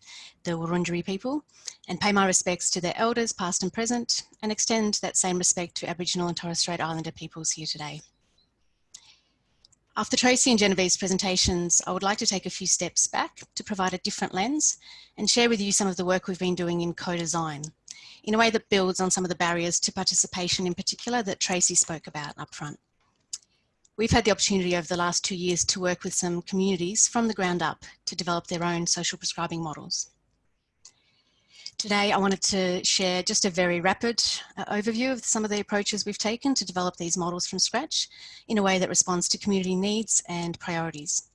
Speaker 4: the Wurundjeri people, and pay my respects to their elders, past and present, and extend that same respect to Aboriginal and Torres Strait Islander peoples here today. After Tracy and Genevieve's presentations, I would like to take a few steps back to provide a different lens and share with you some of the work we've been doing in co-design in a way that builds on some of the barriers to participation in particular that Tracy spoke about up front. We've had the opportunity over the last two years to work with some communities from the ground up to develop their own social prescribing models. Today, I wanted to share just a very rapid uh, overview of some of the approaches we've taken to develop these models from scratch in a way that responds to community needs and priorities.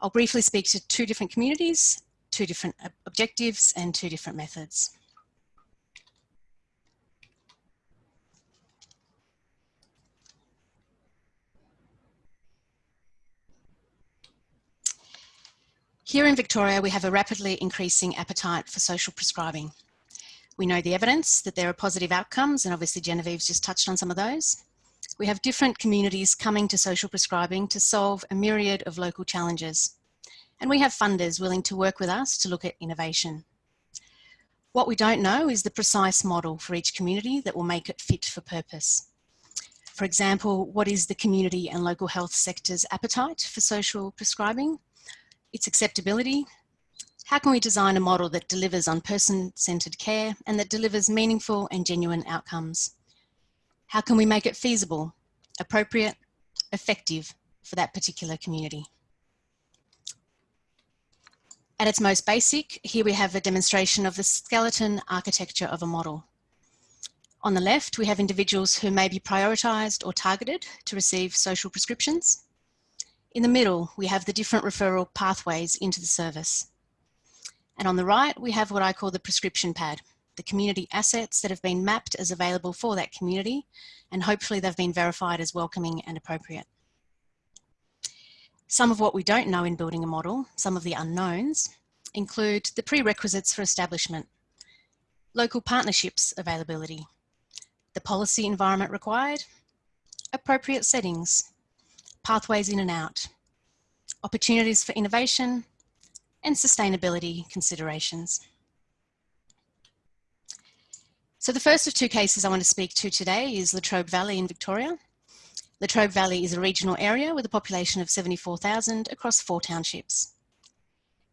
Speaker 4: I'll briefly speak to two different communities, two different objectives and two different methods. Here in Victoria, we have a rapidly increasing appetite for social prescribing. We know the evidence that there are positive outcomes, and obviously Genevieve's just touched on some of those. We have different communities coming to social prescribing to solve a myriad of local challenges. And we have funders willing to work with us to look at innovation. What we don't know is the precise model for each community that will make it fit for purpose. For example, what is the community and local health sector's appetite for social prescribing? Its acceptability. How can we design a model that delivers on person-centered care and that delivers meaningful and genuine outcomes? How can we make it feasible, appropriate, effective for that particular community? At its most basic, here we have a demonstration of the skeleton architecture of a model. On the left, we have individuals who may be prioritised or targeted to receive social prescriptions. In the middle, we have the different referral pathways into the service. And on the right, we have what I call the prescription pad, the community assets that have been mapped as available for that community, and hopefully they've been verified as welcoming and appropriate. Some of what we don't know in building a model, some of the unknowns, include the prerequisites for establishment, local partnerships availability, the policy environment required, appropriate settings, pathways in and out, opportunities for innovation, and sustainability considerations. So the first of two cases I want to speak to today is Latrobe Valley in Victoria. Latrobe Valley is a regional area with a population of 74,000 across four townships.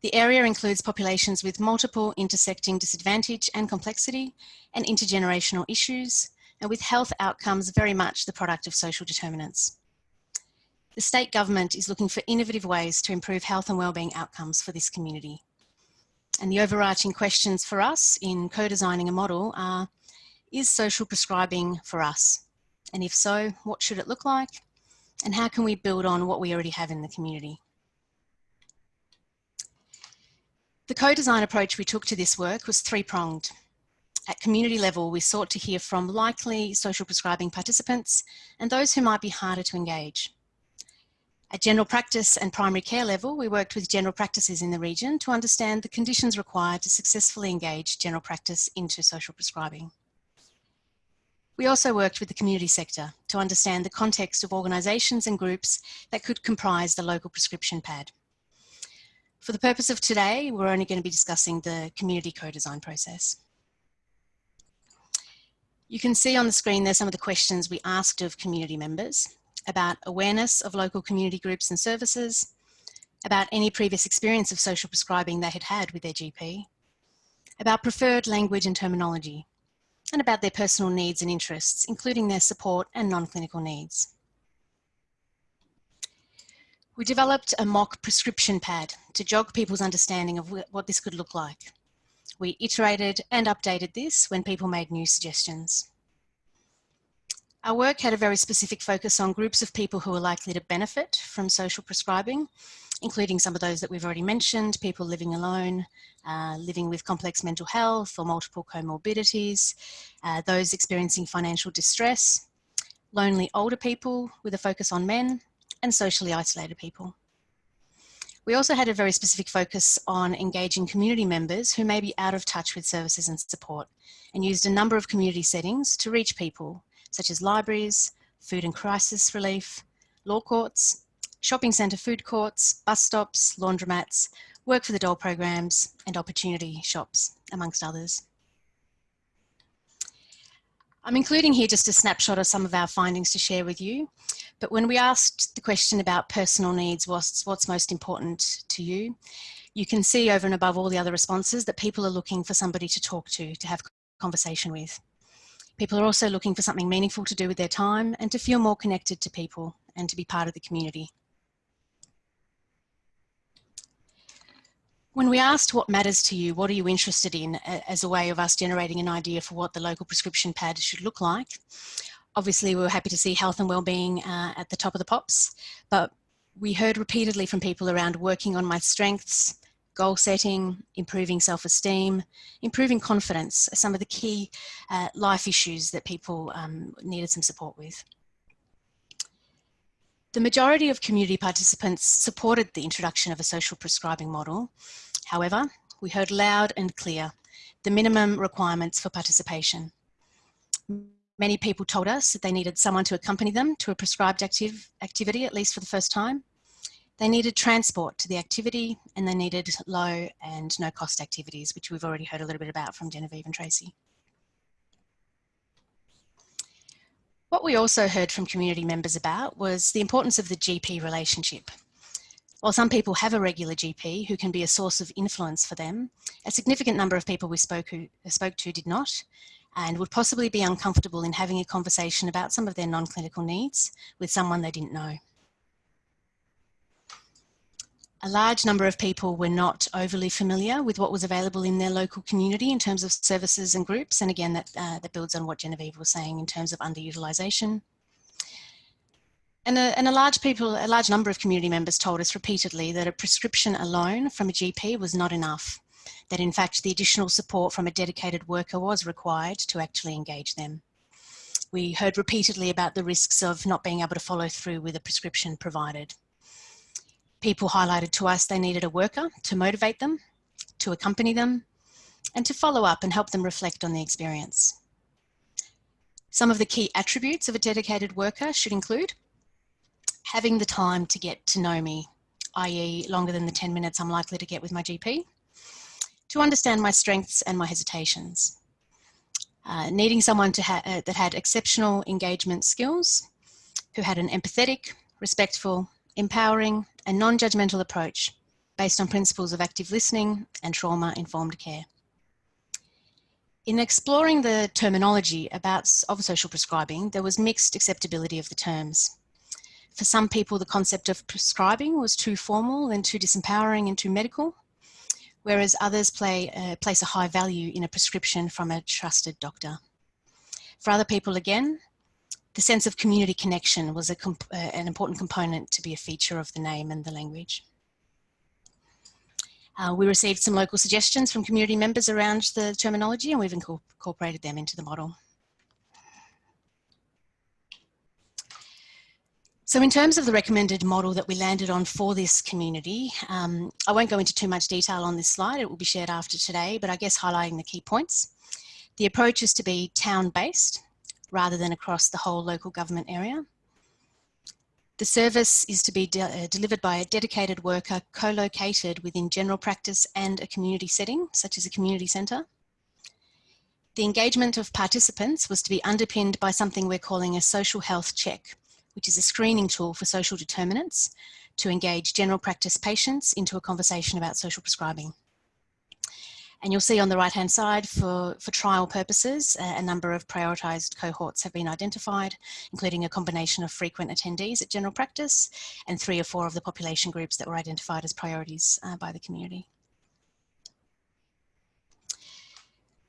Speaker 4: The area includes populations with multiple intersecting disadvantage and complexity and intergenerational issues, and with health outcomes very much the product of social determinants. The state government is looking for innovative ways to improve health and wellbeing outcomes for this community. And the overarching questions for us in co-designing a model are, is social prescribing for us? And if so, what should it look like? And how can we build on what we already have in the community? The co-design approach we took to this work was three-pronged. At community level, we sought to hear from likely social prescribing participants and those who might be harder to engage. At general practice and primary care level, we worked with general practices in the region to understand the conditions required to successfully engage general practice into social prescribing. We also worked with the community sector to understand the context of organisations and groups that could comprise the local prescription pad. For the purpose of today, we're only going to be discussing the community co-design process. You can see on the screen there some of the questions we asked of community members about awareness of local community groups and services, about any previous experience of social prescribing they had had with their GP, about preferred language and terminology, and about their personal needs and interests, including their support and non-clinical needs. We developed a mock prescription pad to jog people's understanding of what this could look like. We iterated and updated this when people made new suggestions. Our work had a very specific focus on groups of people who are likely to benefit from social prescribing, including some of those that we've already mentioned, people living alone, uh, living with complex mental health or multiple comorbidities, uh, those experiencing financial distress, lonely older people with a focus on men, and socially isolated people. We also had a very specific focus on engaging community members who may be out of touch with services and support and used a number of community settings to reach people such as libraries, food and crisis relief, law courts, shopping centre food courts, bus stops, laundromats, work for the dole programs and opportunity shops, amongst others. I'm including here just a snapshot of some of our findings to share with you. But when we asked the question about personal needs, what's, what's most important to you, you can see over and above all the other responses that people are looking for somebody to talk to, to have conversation with. People are also looking for something meaningful to do with their time and to feel more connected to people and to be part of the community. When we asked what matters to you, what are you interested in as a way of us generating an idea for what the local prescription pad should look like, obviously we were happy to see health and wellbeing uh, at the top of the pops, but we heard repeatedly from people around working on my strengths, goal setting, improving self-esteem, improving confidence, are some of the key uh, life issues that people um, needed some support with. The majority of community participants supported the introduction of a social prescribing model. However, we heard loud and clear the minimum requirements for participation. Many people told us that they needed someone to accompany them to a prescribed active activity, at least for the first time. They needed transport to the activity and they needed low and no cost activities, which we've already heard a little bit about from Genevieve and Tracy. What we also heard from community members about was the importance of the GP relationship. While some people have a regular GP who can be a source of influence for them, a significant number of people we spoke, who, spoke to did not and would possibly be uncomfortable in having a conversation about some of their non-clinical needs with someone they didn't know a large number of people were not overly familiar with what was available in their local community in terms of services and groups. And again, that, uh, that builds on what Genevieve was saying in terms of underutilisation. And a, and a large people, a large number of community members told us repeatedly that a prescription alone from a GP was not enough. That in fact, the additional support from a dedicated worker was required to actually engage them. We heard repeatedly about the risks of not being able to follow through with a prescription provided people highlighted to us they needed a worker to motivate them, to accompany them, and to follow up and help them reflect on the experience. Some of the key attributes of a dedicated worker should include having the time to get to know me, i.e. longer than the 10 minutes I'm likely to get with my GP, to understand my strengths and my hesitations, uh, needing someone to ha uh, that had exceptional engagement skills, who had an empathetic, respectful, empowering and non-judgmental approach based on principles of active listening and trauma-informed care. In exploring the terminology about of social prescribing, there was mixed acceptability of the terms. For some people, the concept of prescribing was too formal and too disempowering and too medical, whereas others play, uh, place a high value in a prescription from a trusted doctor. For other people, again, the sense of community connection was uh, an important component to be a feature of the name and the language. Uh, we received some local suggestions from community members around the terminology and we've incorporated them into the model. So in terms of the recommended model that we landed on for this community, um, I won't go into too much detail on this slide, it will be shared after today, but I guess highlighting the key points. The approach is to be town-based, rather than across the whole local government area. The service is to be de uh, delivered by a dedicated worker co-located within general practice and a community setting, such as a community centre. The engagement of participants was to be underpinned by something we're calling a social health check, which is a screening tool for social determinants to engage general practice patients into a conversation about social prescribing. And you'll see on the right hand side for, for trial purposes, a number of prioritised cohorts have been identified, including a combination of frequent attendees at general practice and three or four of the population groups that were identified as priorities uh, by the community.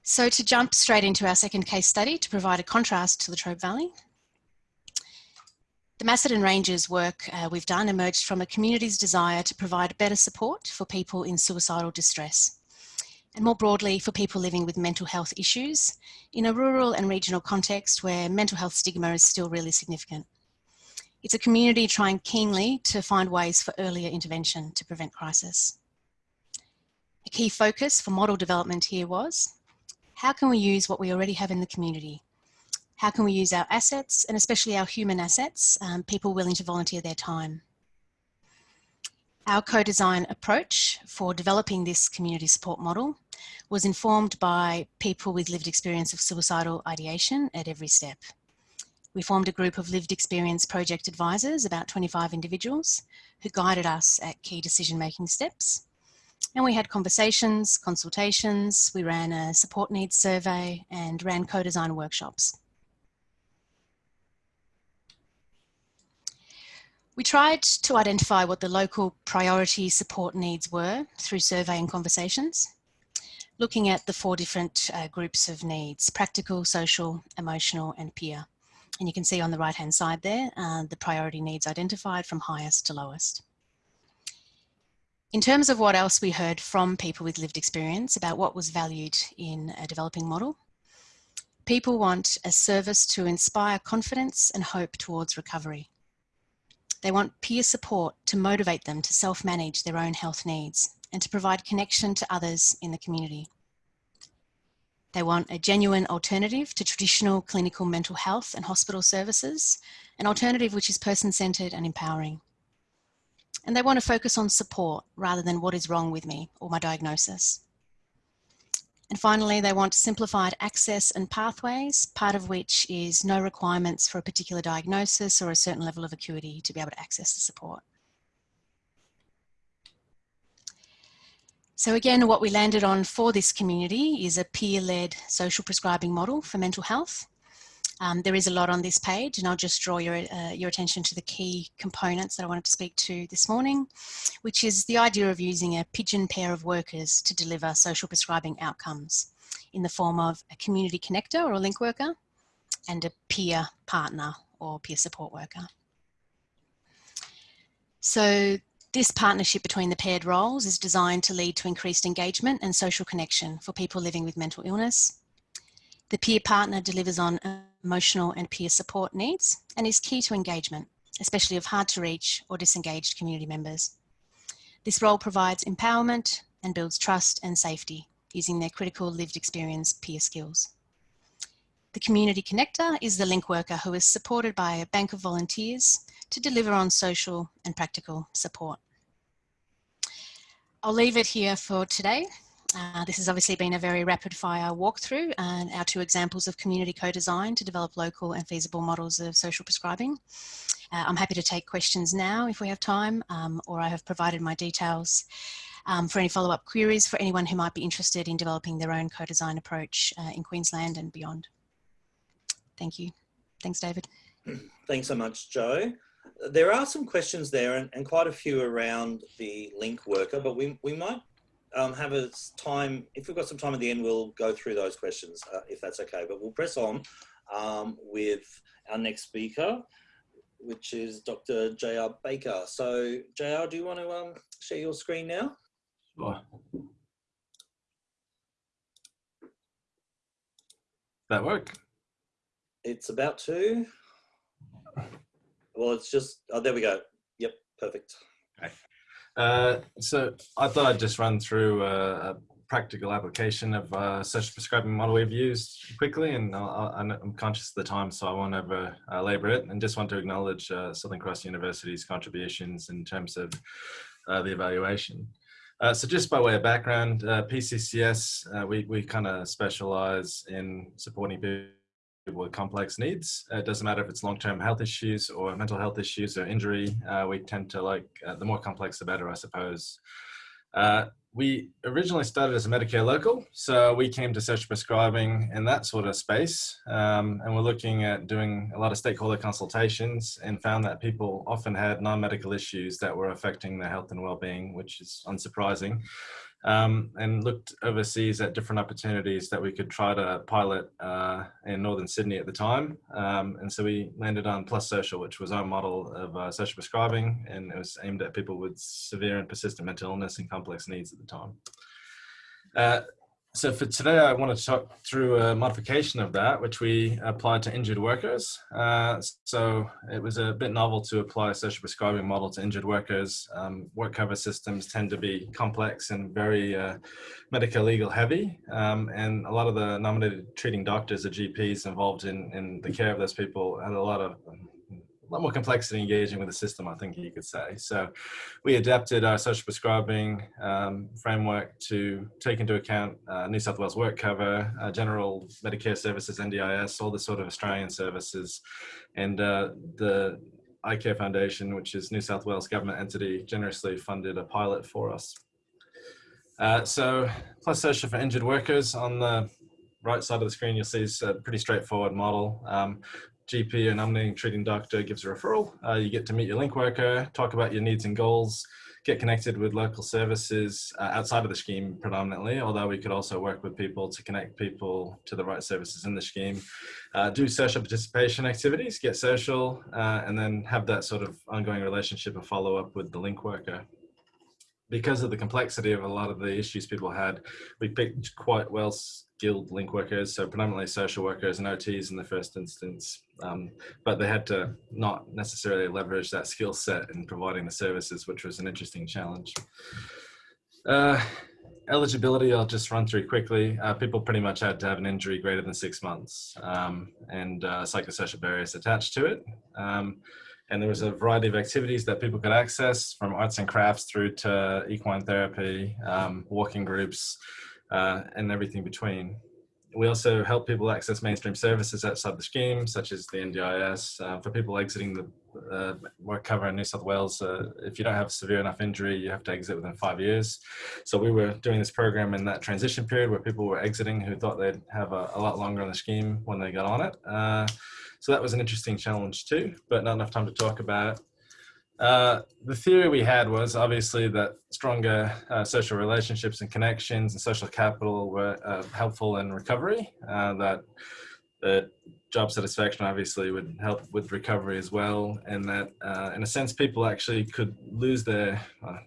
Speaker 4: So to jump straight into our second case study to provide a contrast to Latrobe Valley, the Macedon Ranges work uh, we've done emerged from a community's desire to provide better support for people in suicidal distress and more broadly for people living with mental health issues in a rural and regional context where mental health stigma is still really significant. It's a community trying keenly to find ways for earlier intervention to prevent crisis. A key focus for model development here was, how can we use what we already have in the community? How can we use our assets and especially our human assets, um, people willing to volunteer their time? Our co-design approach for developing this community support model was informed by people with lived experience of suicidal ideation at every step. We formed a group of lived experience project advisors, about 25 individuals, who guided us at key decision-making steps. And we had conversations, consultations, we ran a support needs survey and ran co-design workshops. We tried to identify what the local priority support needs were through survey and conversations, looking at the four different uh, groups of needs, practical, social, emotional and peer. And you can see on the right hand side there, uh, the priority needs identified from highest to lowest. In terms of what else we heard from people with lived experience about what was valued in a developing model, people want a service to inspire confidence and hope towards recovery. They want peer support to motivate them to self-manage their own health needs and to provide connection to others in the community. They want a genuine alternative to traditional clinical mental health and hospital services, an alternative which is person-centred and empowering. And they want to focus on support rather than what is wrong with me or my diagnosis. And finally, they want simplified access and pathways, part of which is no requirements for a particular diagnosis or a certain level of acuity to be able to access the support. So again, what we landed on for this community is a peer-led social prescribing model for mental health. Um, there is a lot on this page and I'll just draw your, uh, your attention to the key components that I wanted to speak to this morning, which is the idea of using a pigeon pair of workers to deliver social prescribing outcomes in the form of a community connector or a link worker and a peer partner or peer support worker. So this partnership between the paired roles is designed to lead to increased engagement and social connection for people living with mental illness. The peer partner delivers on emotional and peer support needs and is key to engagement, especially of hard to reach or disengaged community members. This role provides empowerment and builds trust and safety using their critical lived experience peer skills. The community connector is the link worker who is supported by a bank of volunteers to deliver on social and practical support. I'll leave it here for today uh, this has obviously been a very rapid fire walkthrough and our two examples of community co-design to develop local and feasible models of social prescribing. Uh, I'm happy to take questions now if we have time um, or I have provided my details um, for any follow-up queries for anyone who might be interested in developing their own co-design approach uh, in Queensland and beyond. Thank you. Thanks, David.
Speaker 1: Thanks so much, Joe. There are some questions there and, and quite a few around the link worker, but we, we might um, have a time, if we've got some time at the end, we'll go through those questions, uh, if that's okay. But we'll press on um, with our next speaker, which is Dr. J.R. Baker. So, J.R., do you want to um, share your screen now?
Speaker 5: Sure. That work?
Speaker 1: It's about to. Well, it's just, oh, there we go. Yep, perfect.
Speaker 5: Uh, so I thought I'd just run through a, a practical application of uh, social prescribing model we've used quickly, and i am conscious of the time, so I won't over uh, labour it, and just want to acknowledge uh, Southern Cross University's contributions in terms of uh, the evaluation. Uh, so just by way of background, uh, PCCS, we, we kind of specialise in supporting people with complex needs. Uh, it doesn't matter if it's long-term health issues or mental health issues or injury. Uh, we tend to like, uh, the more complex, the better, I suppose. Uh, we originally started as a Medicare local, so we came to social prescribing in that sort of space. Um, and we're looking at doing a lot of stakeholder consultations and found that people often had non-medical issues that were affecting their health and well-being, which is unsurprising um, and looked overseas at different opportunities that we could try to pilot uh, in northern Sydney at the time. Um, and so we landed on Plus Social, which was our model of uh, social prescribing, and it was aimed at people with severe and persistent mental illness and complex needs at the time. Uh, so for today, I want to talk through a modification of that, which we applied to injured workers. Uh, so it was a bit novel to apply a social prescribing model to injured workers. Um, work cover systems tend to be complex and very uh, medical legal heavy. Um, and a lot of the nominated treating doctors or GPs involved in, in the care of those people had a lot of lot more complexity engaging with the system, I think you could say. So we adapted our social prescribing um, framework to take into account uh, New South Wales work cover, uh, general Medicare services, NDIS, all the sort of Australian services. And uh, the iCare Foundation, which is New South Wales government entity, generously funded a pilot for us. Uh, so Plus Social for injured workers on the right side of the screen, you'll see is a pretty straightforward model. Um, GP or nominating treating doctor gives a referral. Uh, you get to meet your link worker, talk about your needs and goals, get connected with local services uh, outside of the scheme predominantly, although we could also work with people to connect people to the right services in the scheme. Uh, do social participation activities, get social, uh, and then have that sort of ongoing relationship and follow up with the link worker because of the complexity of a lot of the issues people had, we picked quite well skilled link workers, so predominantly social workers and OTs in the first instance, um, but they had to not necessarily leverage that skill set in providing the services, which was an interesting challenge. Uh, eligibility, I'll just run through quickly. Uh, people pretty much had to have an injury greater than six months um, and uh, psychosocial barriers attached to it. Um, and there was a variety of activities that people could access from arts and crafts through to equine therapy, um, walking groups, uh, and everything between. We also help people access mainstream services outside the scheme, such as the NDIS. Uh, for people exiting the uh, work cover in New South Wales, uh, if you don't have severe enough injury, you have to exit within five years. So we were doing this program in that transition period where people were exiting who thought they'd have a, a lot longer on the scheme when they got on it. Uh, so that was an interesting challenge too, but not enough time to talk about it. Uh, the theory we had was obviously that stronger uh, social relationships and connections and social capital were uh, helpful in recovery, uh, that that job satisfaction obviously would help with recovery as well, and that uh, in a sense people actually could lose their,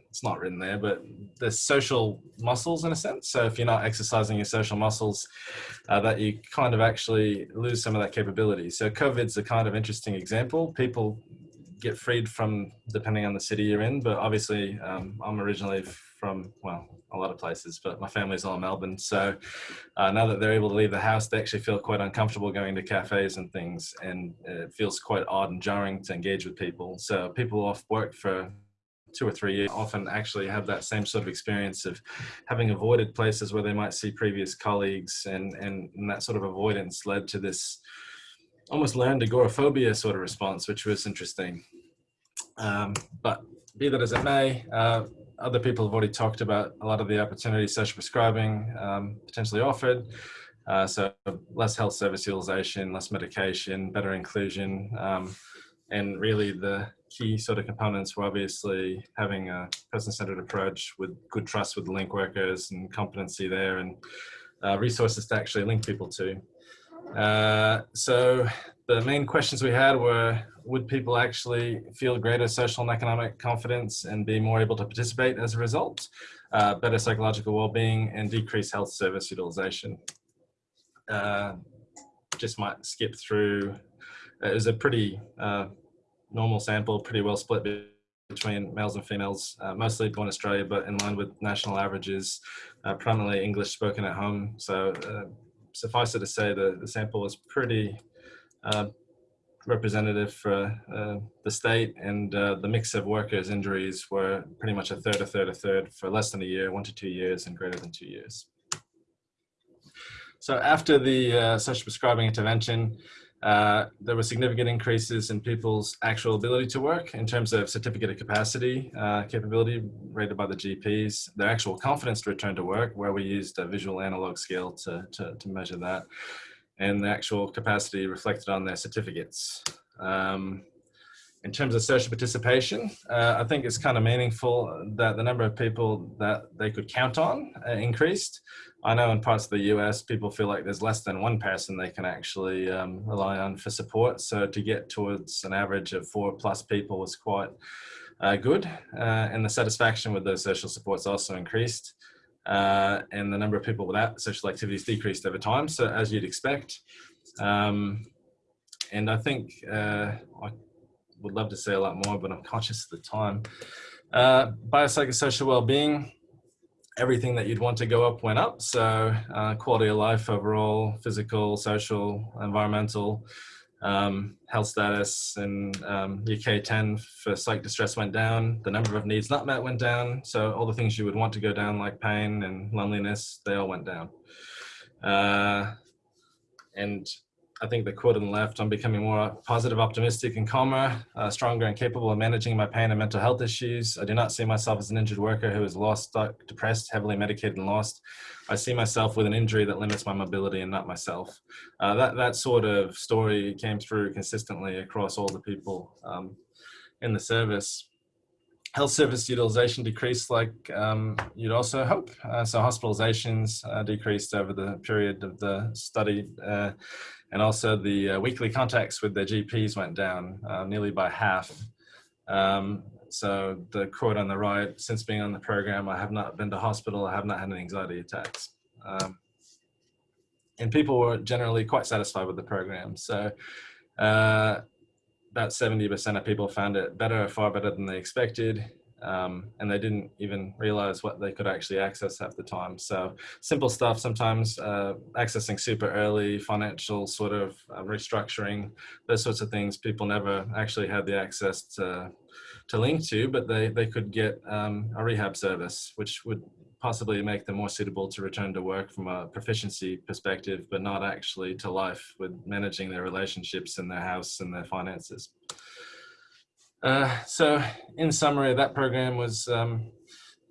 Speaker 5: it's not written there, but the social muscles in a sense. So if you're not exercising your social muscles, that you kind of actually lose some of that capability. So COVID's a kind of interesting example. People get freed from depending on the city you're in. But obviously, um, I'm originally from well, a lot of places, but my family's all in Melbourne. So uh, now that they're able to leave the house, they actually feel quite uncomfortable going to cafes and things, and it feels quite odd and jarring to engage with people. So people off work for two or three years often actually have that same sort of experience of having avoided places where they might see previous colleagues and, and, and that sort of avoidance led to this almost learned agoraphobia sort of response, which was interesting. Um, but be that as it may, uh, other people have already talked about a lot of the opportunities social prescribing um, potentially offered. Uh, so less health service utilization, less medication, better inclusion, um, and really the key sort of components were obviously having a person-centered approach with good trust with link workers and competency there and uh, resources to actually link people to. Uh, so the main questions we had were, would people actually feel greater social and economic confidence and be more able to participate as a result? Uh, better psychological well-being and decreased health service utilization. Uh, just might skip through. It was a pretty uh, normal sample, pretty well split between males and females, uh, mostly born Australia, but in line with national averages, uh, primarily English spoken at home. So uh, suffice it to say the, the sample was pretty uh, representative for uh, the state and uh, the mix of workers injuries were pretty much a third, a third, a third for less than a year, one to two years and greater than two years. So after the uh, social prescribing intervention, uh, there were significant increases in people's actual ability to work in terms of certificate of capacity uh, capability rated by the GPs, their actual confidence to return to work, where we used a visual analog scale to, to, to measure that, and the actual capacity reflected on their certificates. Um, in terms of social participation, uh, I think it's kind of meaningful that the number of people that they could count on uh, increased. I know in parts of the US, people feel like there's less than one person they can actually um, rely on for support. So to get towards an average of four plus people was quite uh, good. Uh, and the satisfaction with those social supports also increased. uh, and the number of people without social activities decreased over time. So as you'd expect. Um, and I think uh, I would love to say a lot more, but I'm conscious of the time. Uh, biopsychosocial well-being, everything that you'd want to go up went up. So uh, quality of life overall, physical, social, environmental, um, health status and um, UK 10 for psych distress went down. The number of needs not met went down. So all the things you would want to go down like pain and loneliness, they all went down. Uh, and I think the quote on the left, I'm becoming more positive, optimistic, and calmer, uh, stronger, and capable of managing my pain and mental health issues. I do not see myself as an injured worker who is lost, stuck, depressed, heavily medicated, and lost. I see myself with an injury that limits my mobility and not myself. Uh, that, that sort of story came through consistently across all the people um, in the service health service utilization decreased like um, you'd also hope. Uh, so hospitalizations uh, decreased over the period of the study. Uh, and also the uh, weekly contacts with their GPs went down uh, nearly by half. Um, so the quote on the right, since being on the program, I have not been to hospital, I have not had any anxiety attacks. Um, and people were generally quite satisfied with the program. So uh, about 70% of people found it better, far better than they expected. Um, and they didn't even realize what they could actually access at the time. So simple stuff, sometimes uh, accessing super early, financial sort of uh, restructuring, those sorts of things, people never actually had the access to, to link to, but they, they could get um, a rehab service, which would possibly make them more suitable to return to work from a proficiency perspective, but not actually to life with managing their relationships and their house and their finances. Uh, so in summary, that program was um,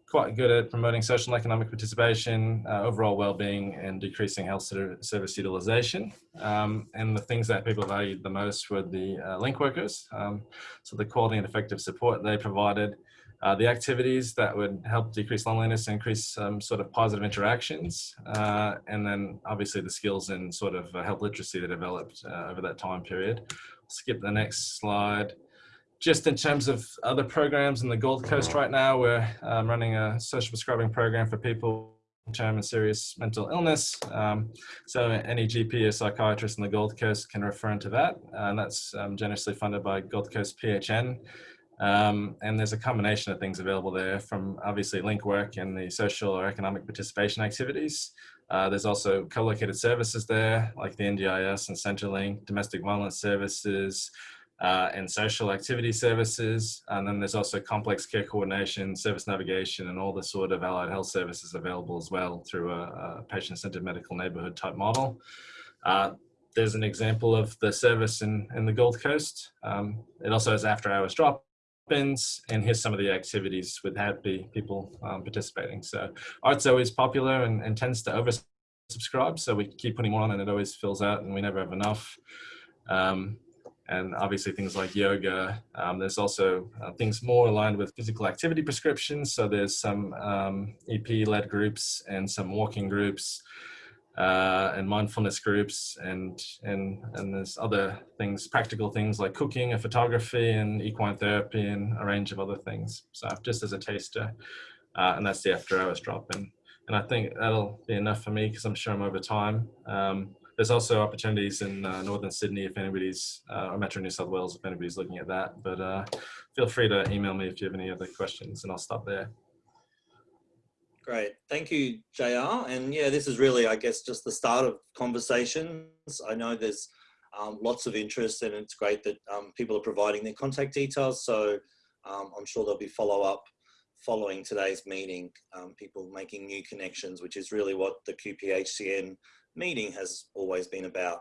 Speaker 5: quite good at promoting social and economic participation, uh, overall well-being and decreasing health service utilization. Um, and the things that people valued the most were the uh, link workers. Um, so the quality and effective support they provided, uh, the activities that would help decrease loneliness, increase um, sort of positive interactions, uh, and then obviously the skills and sort of uh, health literacy that developed uh, over that time period. Skip the next slide. Just in terms of other programs in the Gold Coast right now, we're um, running a social prescribing program for people term and serious mental illness. Um, so any GP or psychiatrist in the Gold Coast can refer into that. And that's um, generously funded by Gold Coast PHN. Um, and there's a combination of things available there from obviously link work and the social or economic participation activities. Uh, there's also co-located services there like the NDIS and Centrelink, domestic violence services, uh, and social activity services. And then there's also complex care coordination, service navigation, and all the sort of allied health services available as well through a, a patient-centered medical neighborhood type model. Uh, there's an example of the service in, in the Gold Coast. Um, it also has after hours drop happens and here's some of the activities with happy people um, participating. So art's always popular and, and tends to oversubscribe. So we keep putting more on and it always fills out and we never have enough. Um, and obviously things like yoga. Um, there's also uh, things more aligned with physical activity prescriptions. So there's some um, EP-led groups and some walking groups uh, and mindfulness groups and and and there's other things practical things like cooking and photography and equine therapy and a range of other things so just as a taster uh, and that's the after hours drop in and I think that'll be enough for me because I'm sure I'm over time um, there's also opportunities in uh, northern Sydney if anybody's uh, or Metro New South Wales if anybody's looking at that but uh, feel free to email me if you have any other questions and I'll stop there
Speaker 1: Great. Thank you, JR. And yeah, this is really, I guess, just the start of conversations. I know there's um, lots of interest and it's great that um, people are providing their contact details. So um, I'm sure there'll be follow up following today's meeting, um, people making new connections, which is really what the QPHCN meeting has always been about,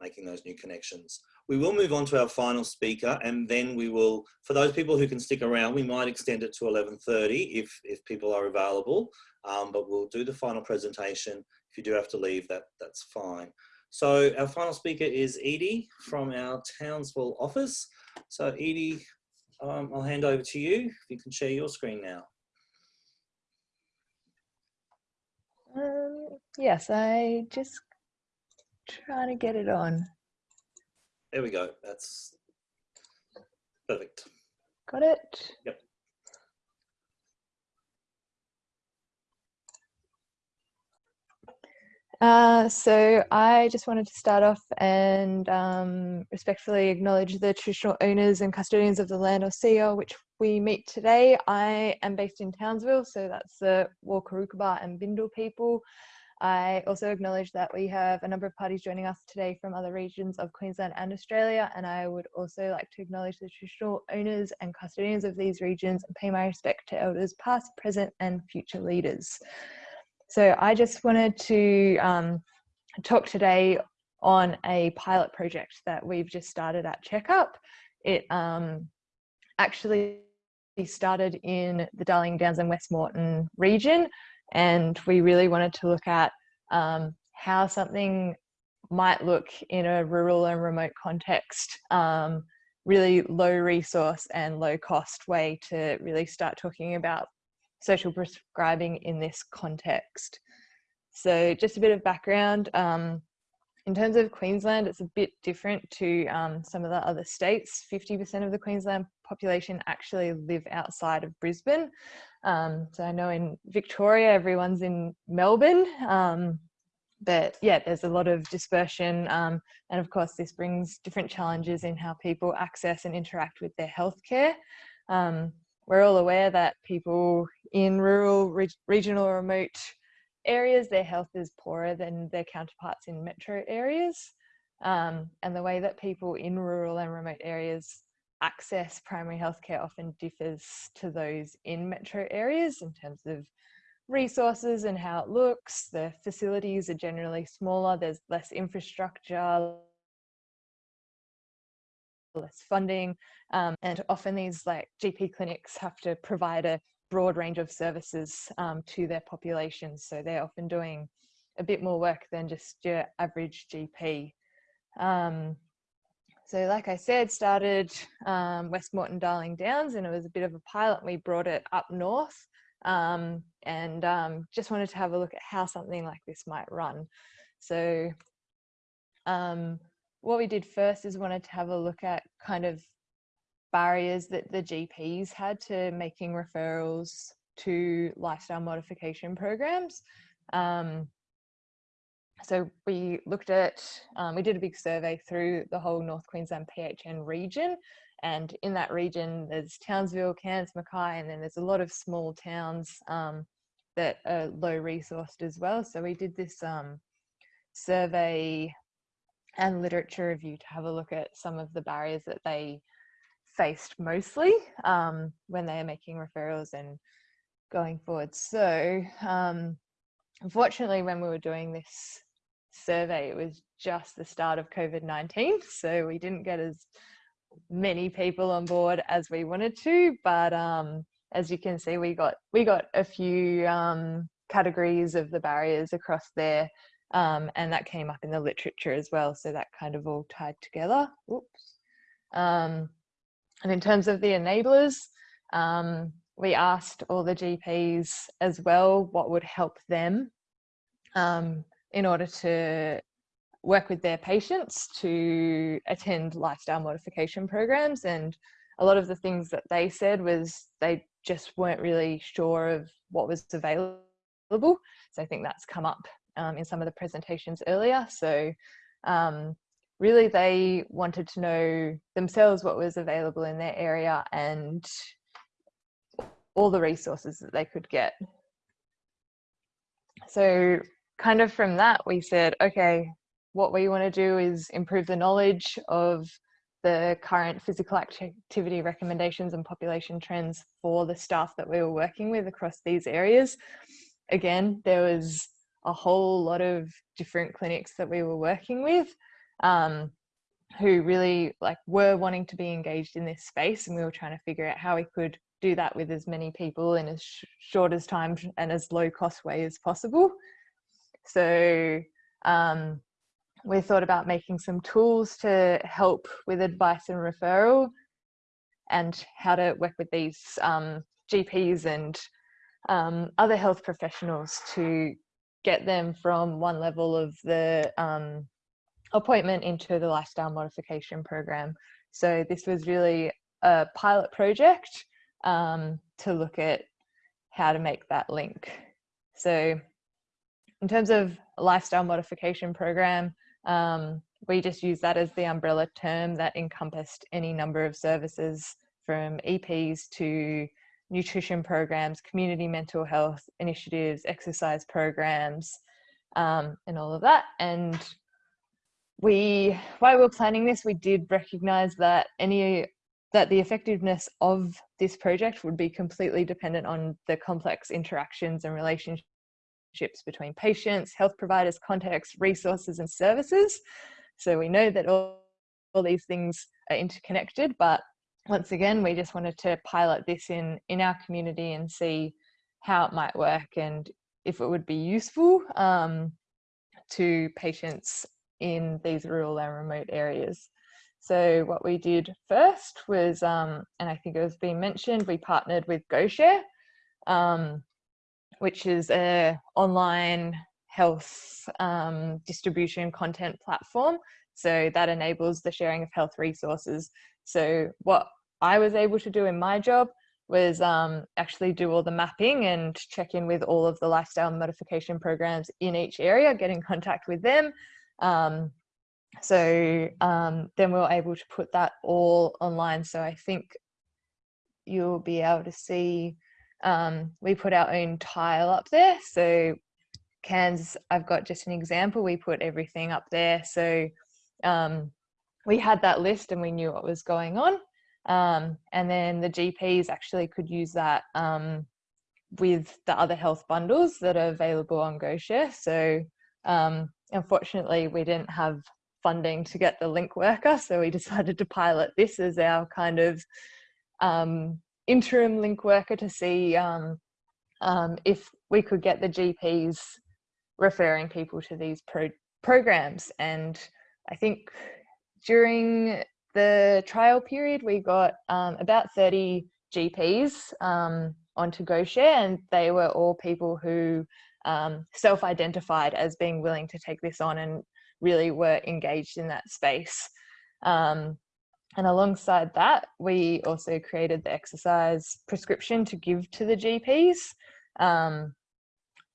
Speaker 1: making those new connections. We will move on to our final speaker and then we will, for those people who can stick around, we might extend it to 11.30 if, if people are available, um, but we'll do the final presentation. If you do have to leave, that, that's fine. So our final speaker is Edie from our Townsville office. So Edie, um, I'll hand over to you. If you can share your screen now.
Speaker 6: Um, yes, I just try to get it on.
Speaker 1: There we go. That's perfect.
Speaker 6: Got it?
Speaker 1: Yep.
Speaker 6: Uh, so I just wanted to start off and um, respectfully acknowledge the traditional owners and custodians of the land or sea which we meet today. I am based in Townsville, so that's the Wulgurukaba and Bindal people. I also acknowledge that we have a number of parties joining us today from other regions of Queensland and Australia, and I would also like to acknowledge the traditional owners and custodians of these regions and pay my respect to elders past, present and future leaders. So I just wanted to um, talk today on a pilot project that we've just started at Checkup. It um, actually started in the Darling Downs and West Moreton region and we really wanted to look at um, how something might look in a rural and remote context um, really low resource and low cost way to really start talking about social prescribing in this context. So just a bit of background. Um, in terms of Queensland, it's a bit different to um, some of the other states. 50% of the Queensland population actually live outside of Brisbane. Um, so I know in Victoria, everyone's in Melbourne. Um, but yeah, there's a lot of dispersion. Um, and of course, this brings different challenges in how people access and interact with their healthcare. Um, we're all aware that people in rural, re regional, or remote areas, their health is poorer than their counterparts in metro areas. Um, and the way that people in rural and remote areas access primary healthcare often differs to those in metro areas in terms of resources and how it looks. The facilities are generally smaller, there's less infrastructure, less funding, um, and often these like GP clinics have to provide a broad range of services um, to their populations. So they're often doing a bit more work than just your average GP. Um, so like I said, started um, Darling Downs and it was a bit of a pilot. We brought it up north um, and um, just wanted to have a look at how something like this might run. So um, what we did first is wanted to have a look at kind of barriers that the GPs had to making referrals to lifestyle modification programs. Um, so we looked at, um, we did a big survey through the whole North Queensland PHN region. And in that region, there's Townsville, Cairns, Mackay, and then there's a lot of small towns um, that are low resourced as well. So we did this um, survey and literature review to have a look at some of the barriers that they faced mostly um, when they are making referrals and going forward. So um, unfortunately, when we were doing this survey, it was just the start of COVID-19. So we didn't get as many people on board as we wanted to, but um, as you can see, we got we got a few um, categories of the barriers across there, um, and that came up in the literature as well. So that kind of all tied together. Oops. Um, and in terms of the enablers, um, we asked all the GPs as well what would help them um, in order to work with their patients to attend lifestyle modification programs. And a lot of the things that they said was they just weren't really sure of what was available. So I think that's come up um, in some of the presentations earlier. So um, really they wanted to know themselves what was available in their area and all the resources that they could get. So kind of from that we said, okay, what we want to do is improve the knowledge of the current physical activity recommendations and population trends for the staff that we were working with across these areas. Again, there was a whole lot of different clinics that we were working with um, who really like were wanting to be engaged in this space and we were trying to figure out how we could do that with as many people in as sh short as time and as low cost way as possible. So um, we thought about making some tools to help with advice and referral and how to work with these um, GPs and um, other health professionals to get them from one level of the um, appointment into the lifestyle modification program. So this was really a pilot project um, to look at how to make that link. So in terms of lifestyle modification program. Um, we just use that as the umbrella term that encompassed any number of services from EPs to nutrition programs, community mental health initiatives, exercise programs, um, and all of that. And we, while we were planning this, we did recognize that any that the effectiveness of this project would be completely dependent on the complex interactions and relationships between patients, health providers, contexts, resources, and services. So we know that all, all these things are interconnected, but once again, we just wanted to pilot this in, in our community and see how it might work and if it would be useful um, to patients in these rural and remote areas. So what we did first was, um, and I think it was being mentioned, we partnered with GoShare, um, which is a online health um, distribution content platform. So that enables the sharing of health resources. So what I was able to do in my job was um, actually do all the mapping and check in with all of the lifestyle modification programs in each area, get in contact with them. Um, so um, then we were able to put that all online. So I think you'll be able to see um, we put our own tile up there. So Cairns, I've got just an example. We put everything up there. So um, we had that list and we knew what was going on. Um, and then the GPs actually could use that um, with the other health bundles that are available on GoShare. So um, unfortunately, we didn't have funding to get the link worker, so we decided to pilot this as our kind of um, interim link worker to see um, um, if we could get the GPs referring people to these pro programs. And I think during the trial period, we got um, about 30 GPs um, onto GoShare, and they were all people who um, self-identified as being willing to take this on and really were engaged in that space. Um, and alongside that, we also created the exercise prescription to give to the GPs. Um,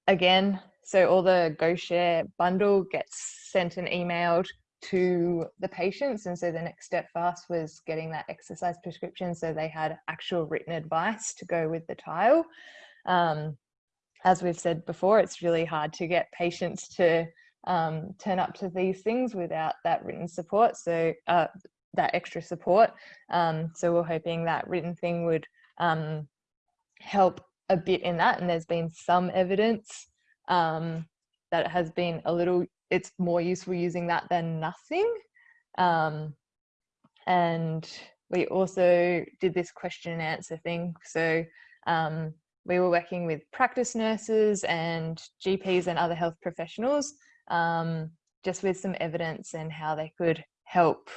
Speaker 6: again, so all the GoShare bundle gets sent and emailed to the patients. And so the next step for us was getting that exercise prescription so they had actual written advice to go with the tile. Um, as we've said before, it's really hard to get patients to um, turn up to these things without that written support. So uh, that extra support. Um, so we're hoping that written thing would um, help a bit in that. And there's been some evidence um, that has been a little it's more useful using that than nothing. Um, and we also did this question and answer thing. So um, we were working with practice nurses and GPs and other health professionals, um, just with some evidence and how they could help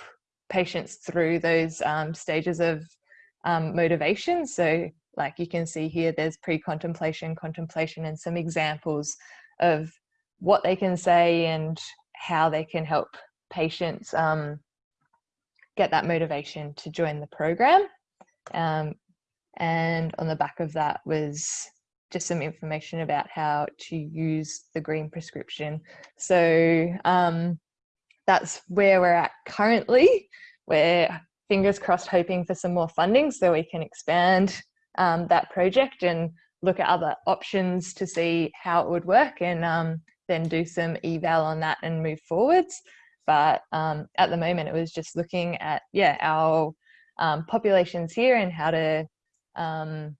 Speaker 6: patients through those um, stages of um, motivation. So like you can see here, there's pre-contemplation, contemplation, and some examples of what they can say and how they can help patients um, get that motivation to join the program. Um, and on the back of that was just some information about how to use the green prescription. So um, that's where we're at currently. We're fingers crossed hoping for some more funding so we can expand um, that project and look at other options to see how it would work and um, then do some eval on that and move forwards. But um, at the moment, it was just looking at, yeah, our um, populations here and how to um,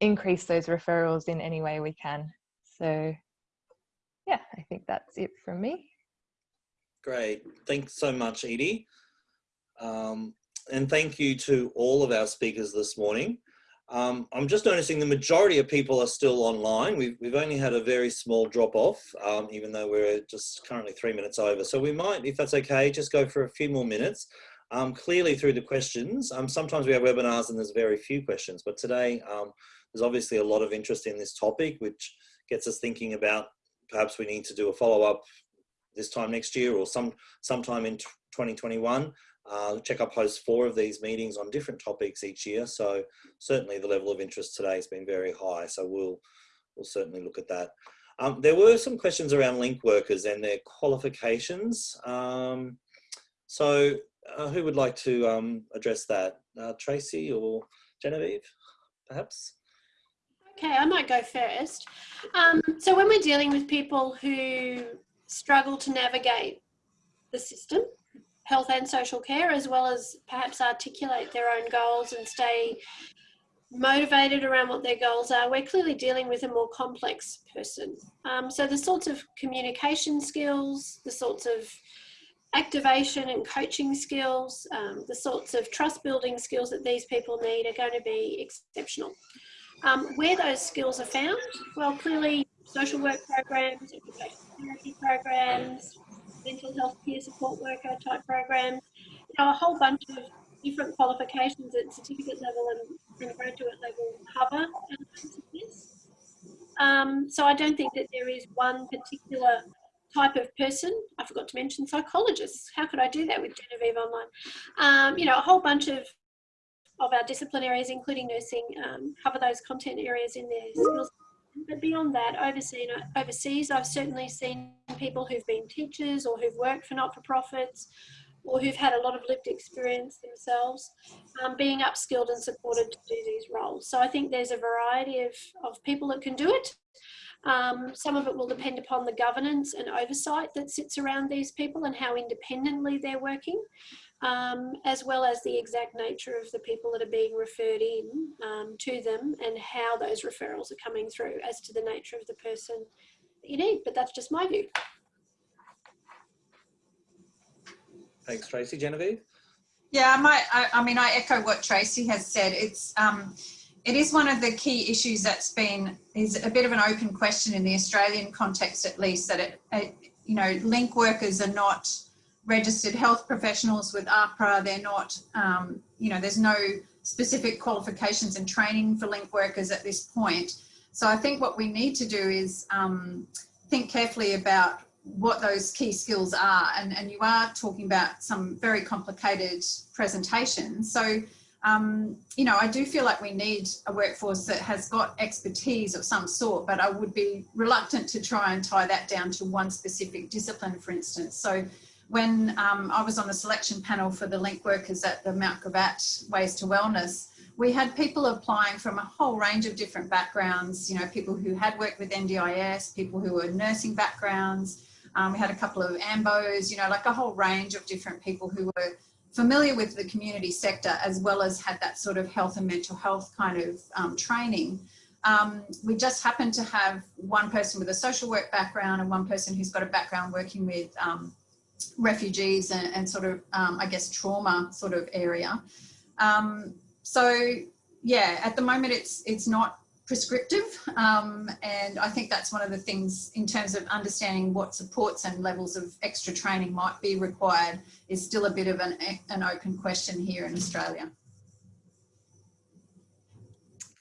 Speaker 6: increase those referrals in any way we can. So yeah, I think that's it from me.
Speaker 1: Great. Thanks so much, Edie. Um, and thank you to all of our speakers this morning. Um, I'm just noticing the majority of people are still online. We've, we've only had a very small drop off, um, even though we're just currently three minutes over. So we might, if that's okay, just go for a few more minutes. Um, clearly through the questions, um, sometimes we have webinars and there's very few questions, but today um, there's obviously a lot of interest in this topic, which gets us thinking about perhaps we need to do a follow up this time next year or some sometime in 2021 uh, Checkup hosts four of these meetings on different topics each year. So certainly the level of interest today has been very high. So we'll, we'll certainly look at that. Um, there were some questions around link workers and their qualifications. Um, so uh, who would like to um, address that? Uh, Tracy or Genevieve, perhaps?
Speaker 2: Okay, I might go first. Um, so when we're dealing with people who struggle to navigate the system, health and social care, as well as perhaps articulate their own goals and stay motivated around what their goals are, we're clearly dealing with a more complex person. Um, so the sorts of communication skills, the sorts of activation and coaching skills, um, the sorts of trust building skills that these people need are going to be exceptional. Um, where those skills are found, well, clearly social work programs, therapy programs, mental health peer support worker type programs, you know, a whole bunch of different qualifications at certificate level and, and graduate level cover. Um, so I don't think that there is one particular type of person. I forgot to mention psychologists. How could I do that with Genevieve Online? Um, you know, a whole bunch of of our discipline areas, including nursing, um, cover those content areas in their skills. But beyond that, overseas, overseas, I've certainly seen people who've been teachers or who've worked for not-for-profits or who've had a lot of lived experience themselves, um, being upskilled and supported to do these roles. So I think there's a variety of, of people that can do it. Um, some of it will depend upon the governance and oversight that sits around these people and how independently they're working, um, as well as the exact nature of the people that are being referred in um, to them and how those referrals are coming through as to the nature of the person that you need. But that's just my view.
Speaker 1: Thanks, Tracy. Genevieve?
Speaker 3: Yeah, I might, I, I mean, I echo what Tracy has said. It's, um, it is one of the key issues that's been, is a bit of an open question in the Australian context at least, that it, it you know, link workers are not registered health professionals with AHPRA. They're not, um, you know, there's no specific qualifications and training for link workers at this point. So I think what we need to do is um, think carefully about what those key skills are. And, and you are talking about some very complicated presentations. So, um, you know, I do feel like we need a workforce that has got expertise of some sort, but I would be reluctant to try and tie that down to one specific discipline, for instance. So when um, I was on the selection panel for the link workers at the Mount Gravatt Ways to Wellness, we had people applying from a whole range of different backgrounds, you know, people who had worked with NDIS, people who were nursing backgrounds, um, we had a couple of AMBOs, you know, like a whole range of different people who were familiar with the community sector as well as had that sort of health and mental health kind of um, training. Um, we just happened to have one person with a social work background and one person who's got a background working with um, refugees and, and, sort of, um, I guess, trauma sort of area. Um, so yeah, at the moment it's it's not prescriptive. Um, and I think that's one of the things in terms of understanding what supports and levels of extra training might be required is still a bit of an, an open question here in Australia.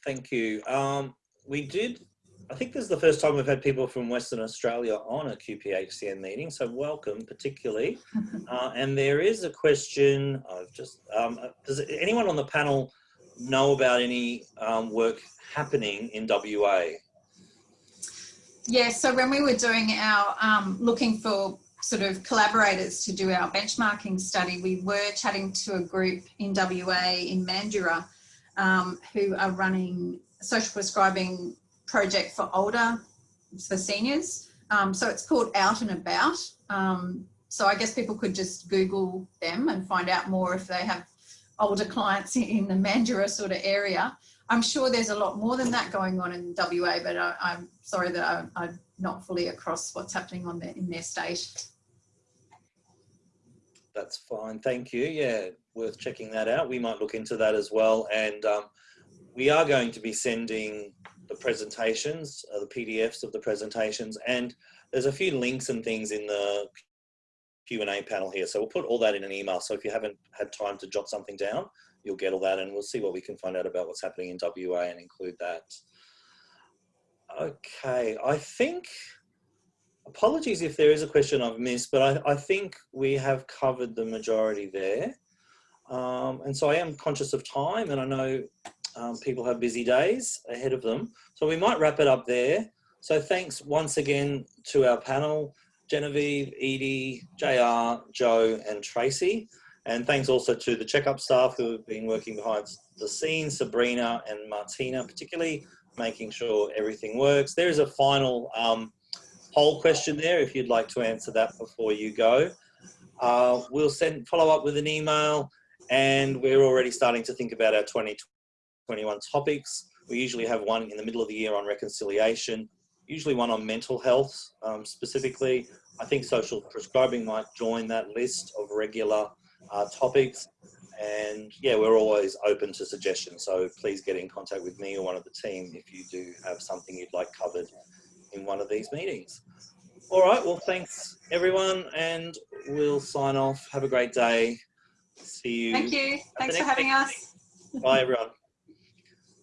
Speaker 1: Thank you. Um, we did, I think this is the first time we've had people from Western Australia on a QPHCN meeting, so welcome particularly. uh, and there is a question, I've just, um, does anyone on the panel know about any um, work happening in WA?
Speaker 3: Yeah, so when we were doing our um, looking for sort of collaborators to do our benchmarking study, we were chatting to a group in WA in Mandurah um, who are running a social prescribing project for older, for seniors. Um, so it's called Out and About. Um, so I guess people could just Google them and find out more if they have older clients in the Mandurah sort of area. I'm sure there's a lot more than that going on in WA, but I, am sorry that I, am not fully across what's happening on the, in their state.
Speaker 1: That's fine, thank you. Yeah, worth checking that out. We might look into that as well. And um, we are going to be sending the presentations, uh, the PDFs of the presentations, and there's a few links and things in the Q&A panel here. So we'll put all that in an email. So if you haven't had time to jot something down, you'll get all that and we'll see what we can find out about what's happening in WA and include that. Okay, I think, apologies if there is a question I've missed, but I, I think we have covered the majority there. Um, and so I am conscious of time and I know um, people have busy days ahead of them. So we might wrap it up there. So thanks once again to our panel, Genevieve, Edie, JR, Joe and Tracy. And thanks also to the checkup staff who have been working behind the scenes, Sabrina and Martina particularly, making sure everything works. There is a final um, poll question there if you'd like to answer that before you go. Uh, we'll send follow up with an email and we're already starting to think about our 2021 topics. We usually have one in the middle of the year on reconciliation, usually one on mental health um, specifically. I think social prescribing might join that list of regular uh, topics. And yeah, we're always open to suggestions. So please get in contact with me or one of the team if you do have something you'd like covered in one of these meetings. All right, well, thanks everyone, and we'll sign off. Have a great day. See you.
Speaker 3: Thank you. Thanks for having us.
Speaker 1: Bye, everyone.